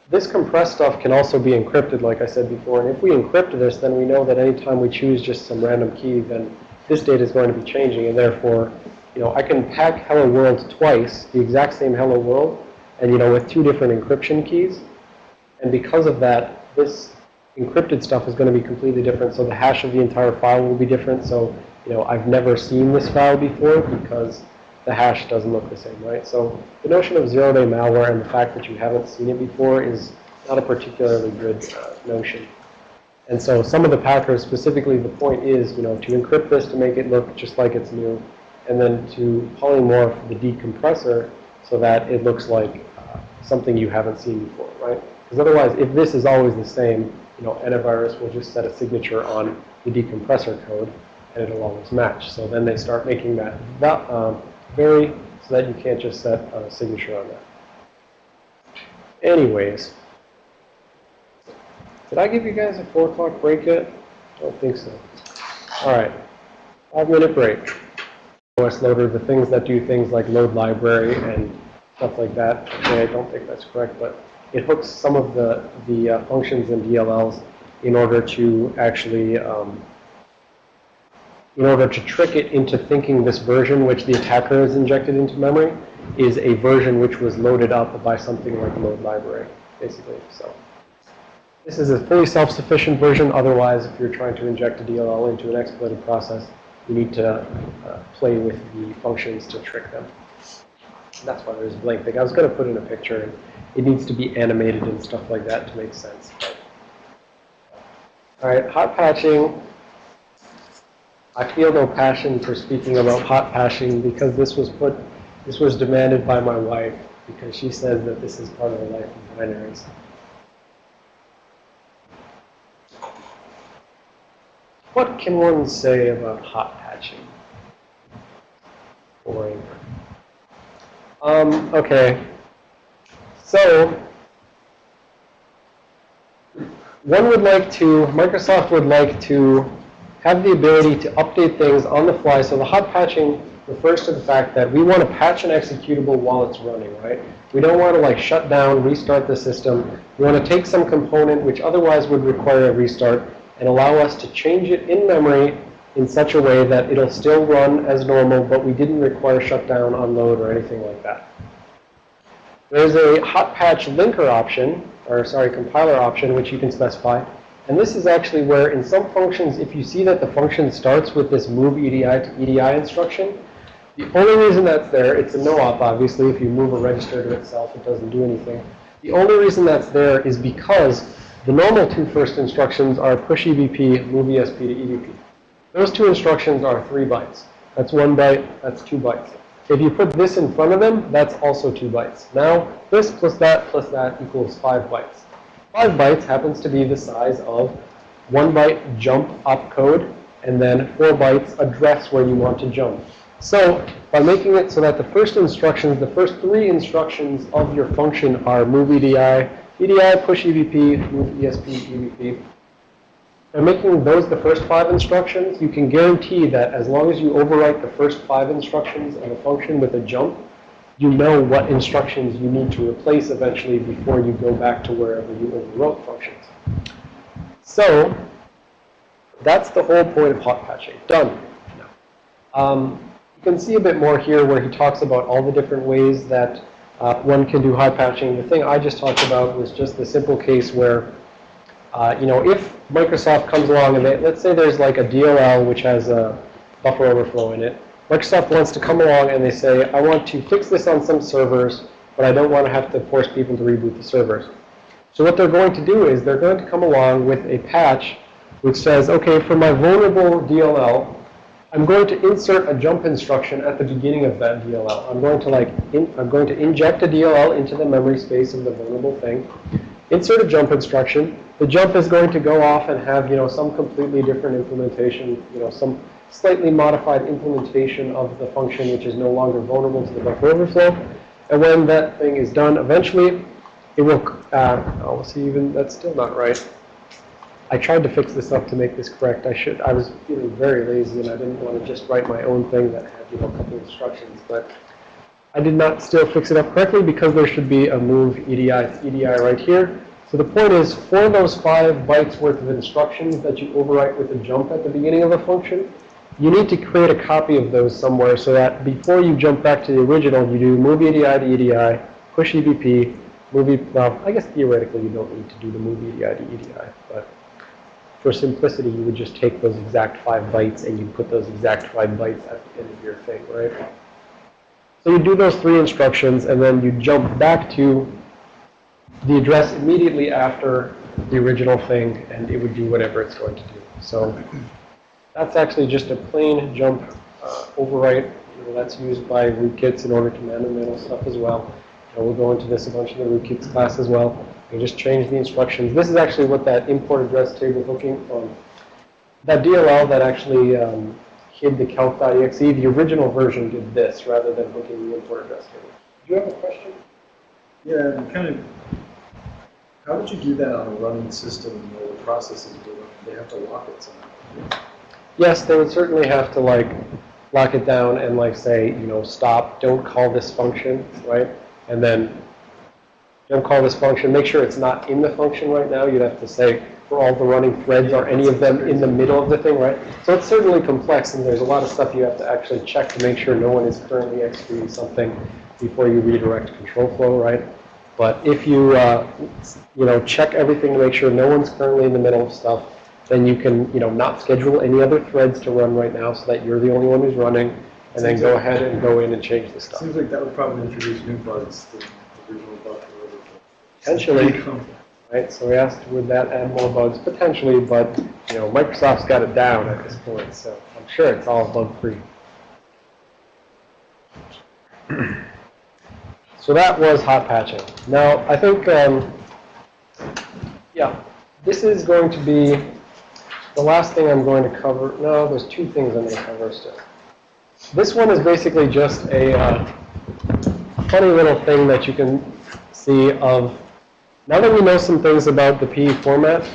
This compressed stuff can also be encrypted, like I said before. And if we encrypt this, then we know that anytime we choose just some random key, then this data is going to be changing. And therefore, you know, I can pack hello world twice, the exact same hello world, and, you know, with two different encryption keys. And because of that, this encrypted stuff is going to be completely different. So the hash of the entire file will be different. So, you know, I've never seen this file before because the hash doesn't look the same, right? So the notion of zero-day malware and the fact that you haven't seen it before is not a particularly good uh, notion. And so some of the packers, specifically the point is, you know, to encrypt this to make it look just like it's new, and then to polymorph the decompressor so that it looks like uh, something you haven't seen before, right? Because otherwise, if this is always the same, you know, antivirus will just set a signature on the decompressor code, and it'll always match. So then they start making that, that um, vary so that you can't just set a signature on that. Anyways. Did I give you guys a 4 o'clock break yet? I don't think so. All right. Five minute break. OS loader, the things that do things like load library and stuff like that. Okay, I don't think that's correct, but it hooks some of the, the uh, functions in DLLs in order to actually, um, in order to trick it into thinking this version which the attacker has injected into memory is a version which was loaded up by something like load library, basically. So this is a fully self-sufficient version. Otherwise, if you're trying to inject a DLL into an exploited process, you need to uh, play with the functions to trick them. That's why there's a blank thing. I was going to put in a picture. And it needs to be animated and stuff like that to make sense. All right, hot patching. I feel no passion for speaking about hot patching because this was put, this was demanded by my wife because she says that this is part of the life of binaries. What can one say about hot patching? Boring. Um, okay. So, one would like to, Microsoft would like to have the ability to update things on the fly. So the hot patching refers to the fact that we want to patch an executable while it's running, right? We don't want to like shut down, restart the system. We want to take some component which otherwise would require a restart and allow us to change it in memory in such a way that it'll still run as normal, but we didn't require shutdown, unload, or anything like that. There's a hot patch linker option, or sorry, compiler option, which you can specify. And this is actually where in some functions, if you see that the function starts with this move EDI to EDI instruction, the only reason that's there, it's a no-op obviously, if you move a register to itself, it doesn't do anything. The only reason that's there is because the normal two first instructions are push EBP, move ESP to EBP. Those two instructions are three bytes. That's one byte, that's two bytes. If you put this in front of them, that's also two bytes. Now, this plus that plus that equals five bytes. Five bytes happens to be the size of one byte jump opcode and then four bytes address where you want to jump. So by making it so that the first instructions, the first three instructions of your function are move EDI, EDI, push EBP, move ESP, EBP. By making those the first five instructions, you can guarantee that as long as you overwrite the first five instructions of a function with a jump, you know what instructions you need to replace eventually before you go back to wherever you overwrote functions. So that's the whole point of hot patching. Done. Um, you can see a bit more here where he talks about all the different ways that uh, one can do hot patching. The thing I just talked about was just the simple case where, uh, you know, if Microsoft comes along and they, let's say there's like a DLL which has a buffer overflow in it. Microsoft wants to come along and they say, I want to fix this on some servers, but I don't want to have to force people to reboot the servers. So what they're going to do is they're going to come along with a patch which says, okay, for my vulnerable DLL, I'm going to insert a jump instruction at the beginning of that DLL. I'm going to like, in, I'm going to inject a DLL into the memory space of the vulnerable thing, insert a jump instruction. The jump is going to go off and have, you know, some completely different implementation, you know, some slightly modified implementation of the function which is no longer vulnerable to the buffer overflow. And when that thing is done, eventually it will, uh, oh, see, even that's still not right. I tried to fix this up to make this correct. I should, I was feeling very lazy and I didn't want to just write my own thing that had, you know, a couple instructions. But I did not still fix it up correctly because there should be a move EDI EDI right here. So the point is, for those five bytes worth of instructions that you overwrite with a jump at the beginning of a function, you need to create a copy of those somewhere so that before you jump back to the original, you do move EDI to EDI, push EBP, move, e well, I guess theoretically you don't need to do the move EDI to EDI, but for simplicity, you would just take those exact five bytes and you put those exact five bytes at the end of your thing, right? So you do those three instructions and then you jump back to the address immediately after the original thing and it would do whatever it's going to do. So that's actually just a plain jump uh, overwrite. That's used by rootkits in order to man-to-man stuff as well. And we'll go into this a bunch in the rootkits class as well. You just change the instructions. This is actually what that import address table hooking from that DLL that actually um, hid the calc.exe. The original version did this rather than hooking the import address table. Do you have a question? Yeah, I'm kind of How would you do that on a running system where the processes are running? They have to lock it somehow. Yes, they would certainly have to like lock it down and like say, you know, stop, don't call this function, right? And then don't call this function, make sure it's not in the function right now. You'd have to say for all the running threads, are any of them in the middle of the thing, right? So it's certainly complex and there's a lot of stuff you have to actually check to make sure no one is currently executing something before you redirect control flow, right? But if you, uh, you know, check everything to make sure no one's currently in the middle of stuff, then you can, you know, not schedule any other threads to run right now so that you're the only one who's running, and then go ahead and go in and change the stuff. Seems like that would probably introduce new bugs to the original buffer. Potentially, right? So we asked, would that add more bugs? Potentially, but, you know, Microsoft's got it down at this point, so I'm sure it's all bug-free. So that was hot patching. Now, I think, um, yeah, this is going to be the last thing I'm going to cover. No, there's two things I'm going to cover still. This one is basically just a uh, funny little thing that you can see of, now that we know some things about the PE format,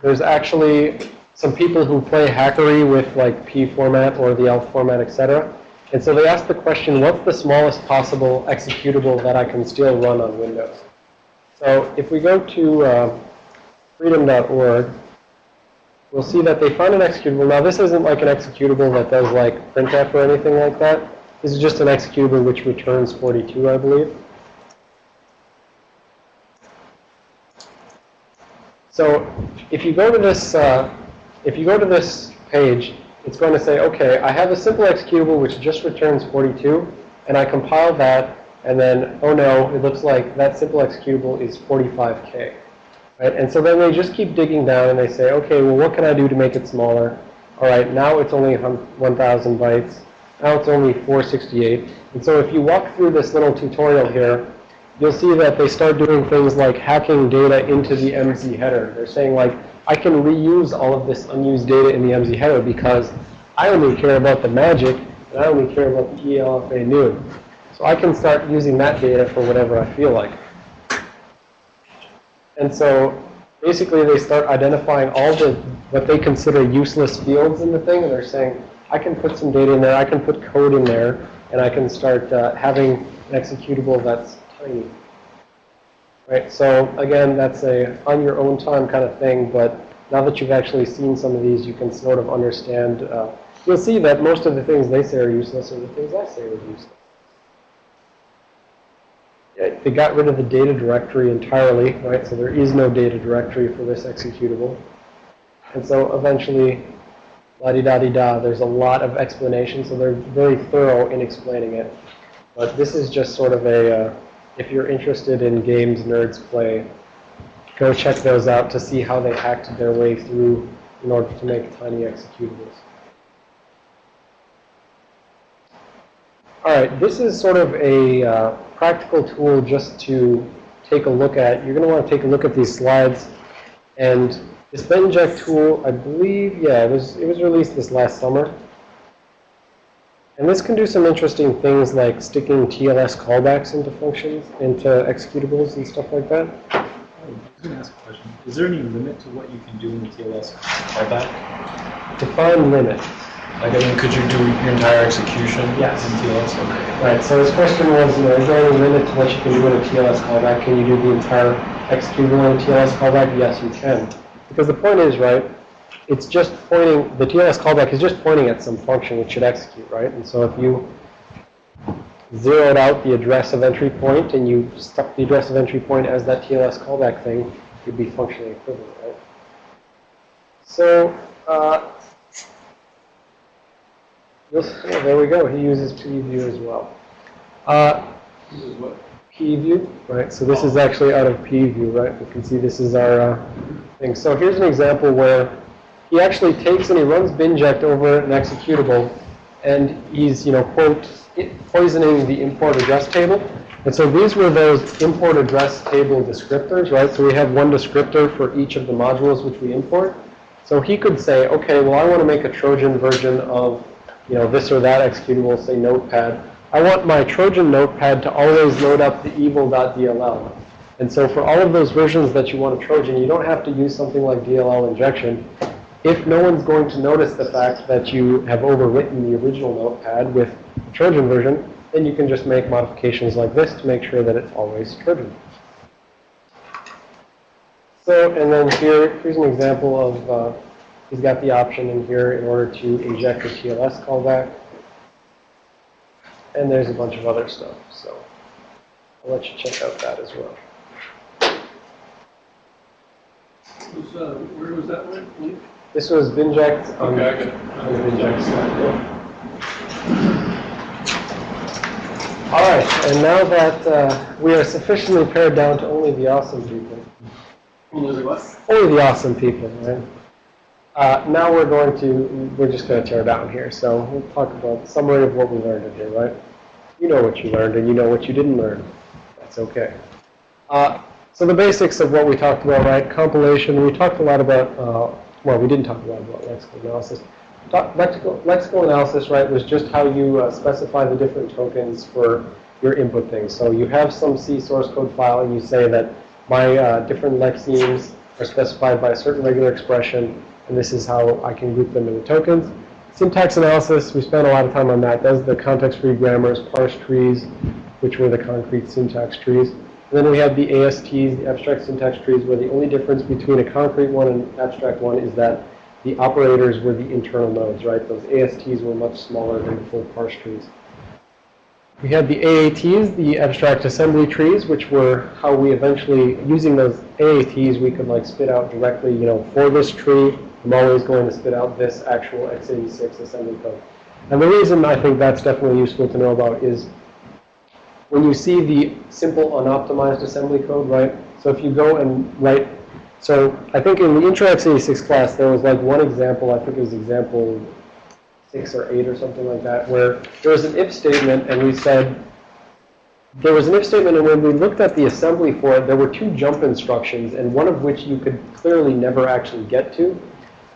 there's actually some people who play hackery with like P format or the ELF format, etc. And so they ask the question, what's the smallest possible executable that I can still run on Windows? So if we go to uh, phreedom.org, we'll see that they found an executable. Now this isn't like an executable that does like printf or anything like that. This is just an executable which returns 42, I believe. So if you go to this, uh, if you go to this page, it's going to say, okay, I have a simple executable which just returns 42, and I compile that, and then, oh no, it looks like that simple executable is 45K. Right? And so then they just keep digging down and they say, okay, well, what can I do to make it smaller? All right, now it's only 1,000 bytes. Now it's only 468. And so if you walk through this little tutorial here, you'll see that they start doing things like hacking data into the MZ header. They're saying like, I can reuse all of this unused data in the MZ header because I only care about the magic and I only care about the e_lfanew. So I can start using that data for whatever I feel like. And so basically they start identifying all the what they consider useless fields in the thing, and they're saying, I can put some data in there, I can put code in there, and I can start uh, having an executable that's Right, so again, that's a on your own time kind of thing, but now that you've actually seen some of these, you can sort of understand. Uh, you'll see that most of the things they say are useless are the things I say are useless. They got rid of the data directory entirely, right? So there is no data directory for this executable. And so eventually, la-di-da-di-da, there's a lot of explanation, so they're very thorough in explaining it. But this is just sort of a, uh, if you're interested in games nerds play, go check those out to see how they hacked their way through in order to make tiny executables. All right, this is sort of a uh, practical tool just to take a look at. You're going to want to take a look at these slides. And this binject tool, I believe, yeah, it was, it was released this last summer. And this can do some interesting things like sticking TLS callbacks into functions, into executables and stuff like that. I was going to ask a question. Is there any limit to what you can do in the TLS callback? Define limit. Like, I mean, could you do your entire execution Yes. in TLS? Okay. Right, so his question was, you know, is there any limit to what you can do in a TLS callback? Can you do the entire executable in a TLS callback? Yes, you can. Because the point is, right, it's just pointing, the TLS callback is just pointing at some function which should execute, right? And so if you zeroed out the address of entry point and you stuck the address of entry point as that TLS callback thing, it'd be functionally equivalent, right? So, uh, You'll, yeah, there we go. He uses PEView as well. Uh, This is what, PEView, right? So this is actually out of PEView, right? You can see this is our uh, thing. So here's an example where he actually takes and he runs binject over an executable, and he's, you know, quote, poisoning the import address table. And so these were those import address table descriptors, right? So we have one descriptor for each of the modules which we import. So he could say, okay, well, I want to make a Trojan version of you know, this or that executable, say Notepad. I want my Trojan Notepad to always load up the evil.dll. And so for all of those versions that you want a Trojan, you don't have to use something like DLL injection. If no one's going to notice the fact that you have overwritten the original notepad with the Trojan version, then you can just make modifications like this to make sure that it's always Trojan. So, and then here, here's an example of, uh, he's got the option in here in order to inject a TLS callback. And there's a bunch of other stuff, so I'll let you check out that as well. Uh, where was that? Link? This was binject on, Okay, I got it. on the side. All right, and now that uh, we are sufficiently pared down to only the awesome people, Only the what? only the awesome people, right? Uh, now we're going to, we're just going to tear down here. So we'll talk about summary of what we learned in here, right? You know what you learned and you know what you didn't learn. That's okay. Uh, so the basics of what we talked about, right? Compilation, we talked a lot about, uh, well, we didn't talk a lot about lexical analysis. Lexical, lexical analysis, right, was just how you uh, specify the different tokens for your input things. So you have some C source code file and you say that my uh, different lexemes are specified by a certain regular expression, and this is how I can group them into tokens. Syntax analysis, we spent a lot of time on that. That's the context-free grammars, parse trees, which were the concrete syntax trees. And then we have the ASTs, the abstract syntax trees, where the only difference between a concrete one and an abstract one is that the operators were the internal nodes, right? Those ASTs were much smaller than the full parse trees. We had the AATs, the abstract assembly trees, which were how we eventually, using those AATs, we could like spit out directly, you know, for this tree, I'm always going to spit out this actual x86 assembly code. And the reason I think that's definitely useful to know about is when you see the simple unoptimized assembly code, right? So if you go and write, so I think in the intro x86 class, there was like one example, I think it was example six or eight or something like that, where there was an if statement and we said, there was an if statement and when we looked at the assembly for it, there were two jump instructions and one of which you could clearly never actually get to.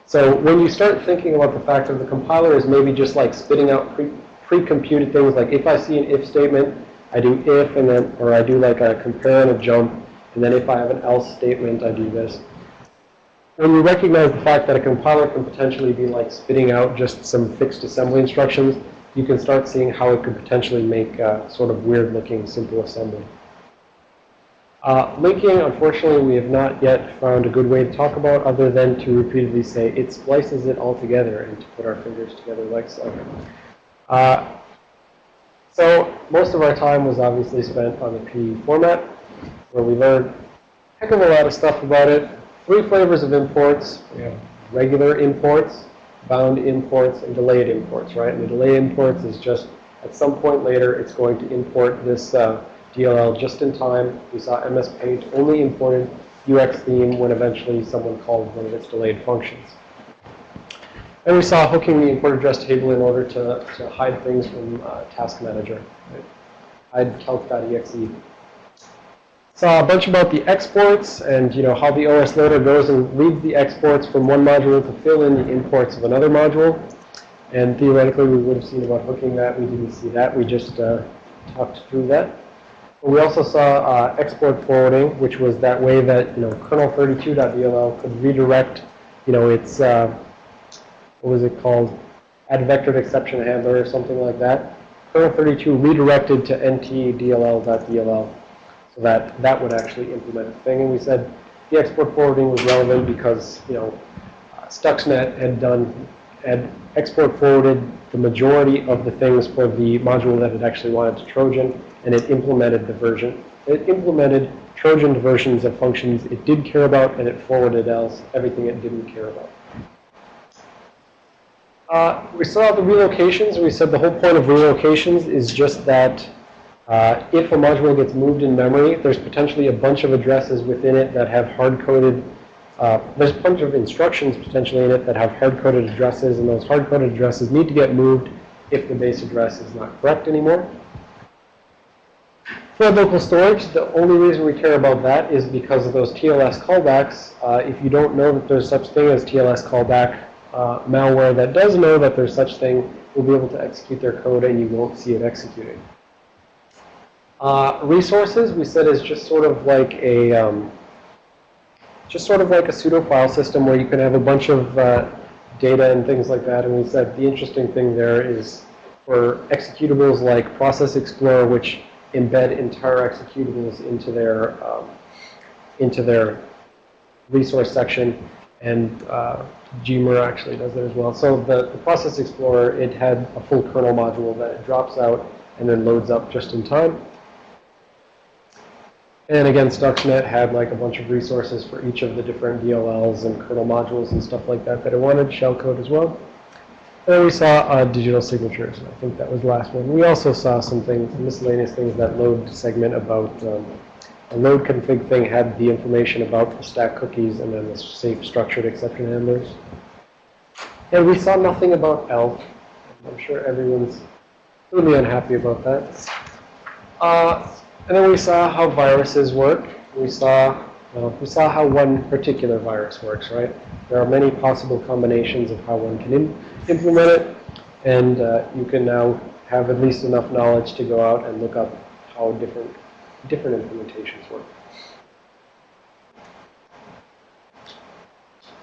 So when you start thinking about the fact that the compiler is maybe just like spitting out pre- pre-computed things, like if I see an if statement, I do if and then, or I do like a compare and a jump, and then if I have an else statement, I do this. When you recognize the fact that a compiler can potentially be like spitting out just some fixed assembly instructions, you can start seeing how it could potentially make sort of weird-looking simple assembly. Uh, linking, unfortunately, we have not yet found a good way to talk about other than to repeatedly say it splices it all together and to put our fingers together like so. Uh, so most of our time was obviously spent on the PE format, where we learned a heck of a lot of stuff about it. Three flavors of imports. We have regular imports, bound imports, and delayed imports, right? And the delayed imports is just at some point later, it's going to import this uh, DLL just in time. We saw MS Paint only imported UxTheme when eventually someone called one of its delayed functions. And we saw hooking the import address table in order to, to hide things from uh, Task Manager. Hide calc.exe. Saw a bunch about the exports and you know how the OS loader goes and reads the exports from one module to fill in the imports of another module. And theoretically, we would have seen about hooking that. We didn't see that. We just uh, talked through that. But we also saw uh, export forwarding, which was that way that you know kernel32.dll could redirect, you know, its uh, what was it called, add vectored exception handler or something like that. Kernel32 redirected to ntdll.dll, so that that would actually implement the thing. And we said the export forwarding was relevant because you know Stuxnet had done had export forwarded the majority of the things for the module that it actually wanted to Trojan, and it implemented the version. It implemented Trojan versions of functions it did care about, and it forwarded else everything it didn't care about. Uh, we saw the relocations. We said the whole point of relocations is just that uh, if a module gets moved in memory, there's potentially a bunch of addresses within it that have hard-coded uh, there's a bunch of instructions potentially in it that have hard-coded addresses, and those hard-coded addresses need to get moved if the base address is not correct anymore. For local storage, the only reason we care about that is because of those TLS callbacks. Uh, if you don't know that there's such thing as TLS callback, uh, malware that does know that there's such thing will be able to execute their code and you won't see it executing. Uh, resources, we said, is just sort of like a, um, just sort of like a pseudo file system where you can have a bunch of uh, data and things like that. And we said the interesting thing there is for executables like Process Explorer, which embed entire executables into their um, into their resource section, and uh, Gmer actually does that as well. So the, the Process Explorer, it had a full kernel module that it drops out and then loads up just in time. And again, Stuxnet had like a bunch of resources for each of the different DLLs and kernel modules and stuff like that that it wanted, shellcode as well. And then we saw uh, digital signatures. I think that was the last one. We also saw some things, miscellaneous things, that load segment about um, a load config thing had the information about the stack cookies and then the safe structured exception handlers. And we saw nothing about ELF. I'm sure everyone's really unhappy about that. Uh, and then we saw how viruses work. We saw, well, we saw how one particular virus works, right? There are many possible combinations of how one can im implement it, and uh, you can now have at least enough knowledge to go out and look up how different different implementations work.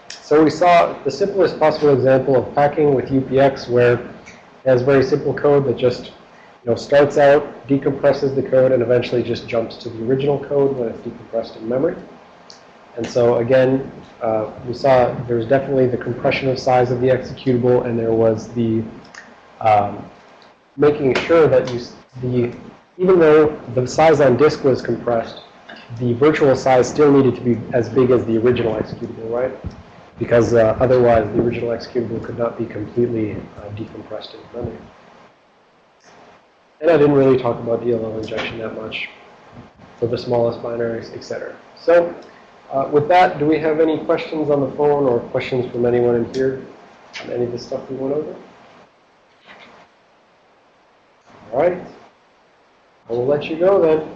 So we saw the simplest possible example of packing with UPX where it has very simple code that just you know, starts out, decompresses the code, and eventually just jumps to the original code when it's decompressed in memory. And so again, uh, we saw there was definitely the compression of size of the executable, and there was the um, making sure that you, the, even though the size on disk was compressed, the virtual size still needed to be as big as the original executable, right? Because uh, otherwise, the original executable could not be completely uh, decompressed in memory. And I didn't really talk about DLL injection that much for the smallest binaries, etc. So uh, with that, do we have any questions on the phone or questions from anyone in here on any of the stuff we went over? All right. I will let you go then.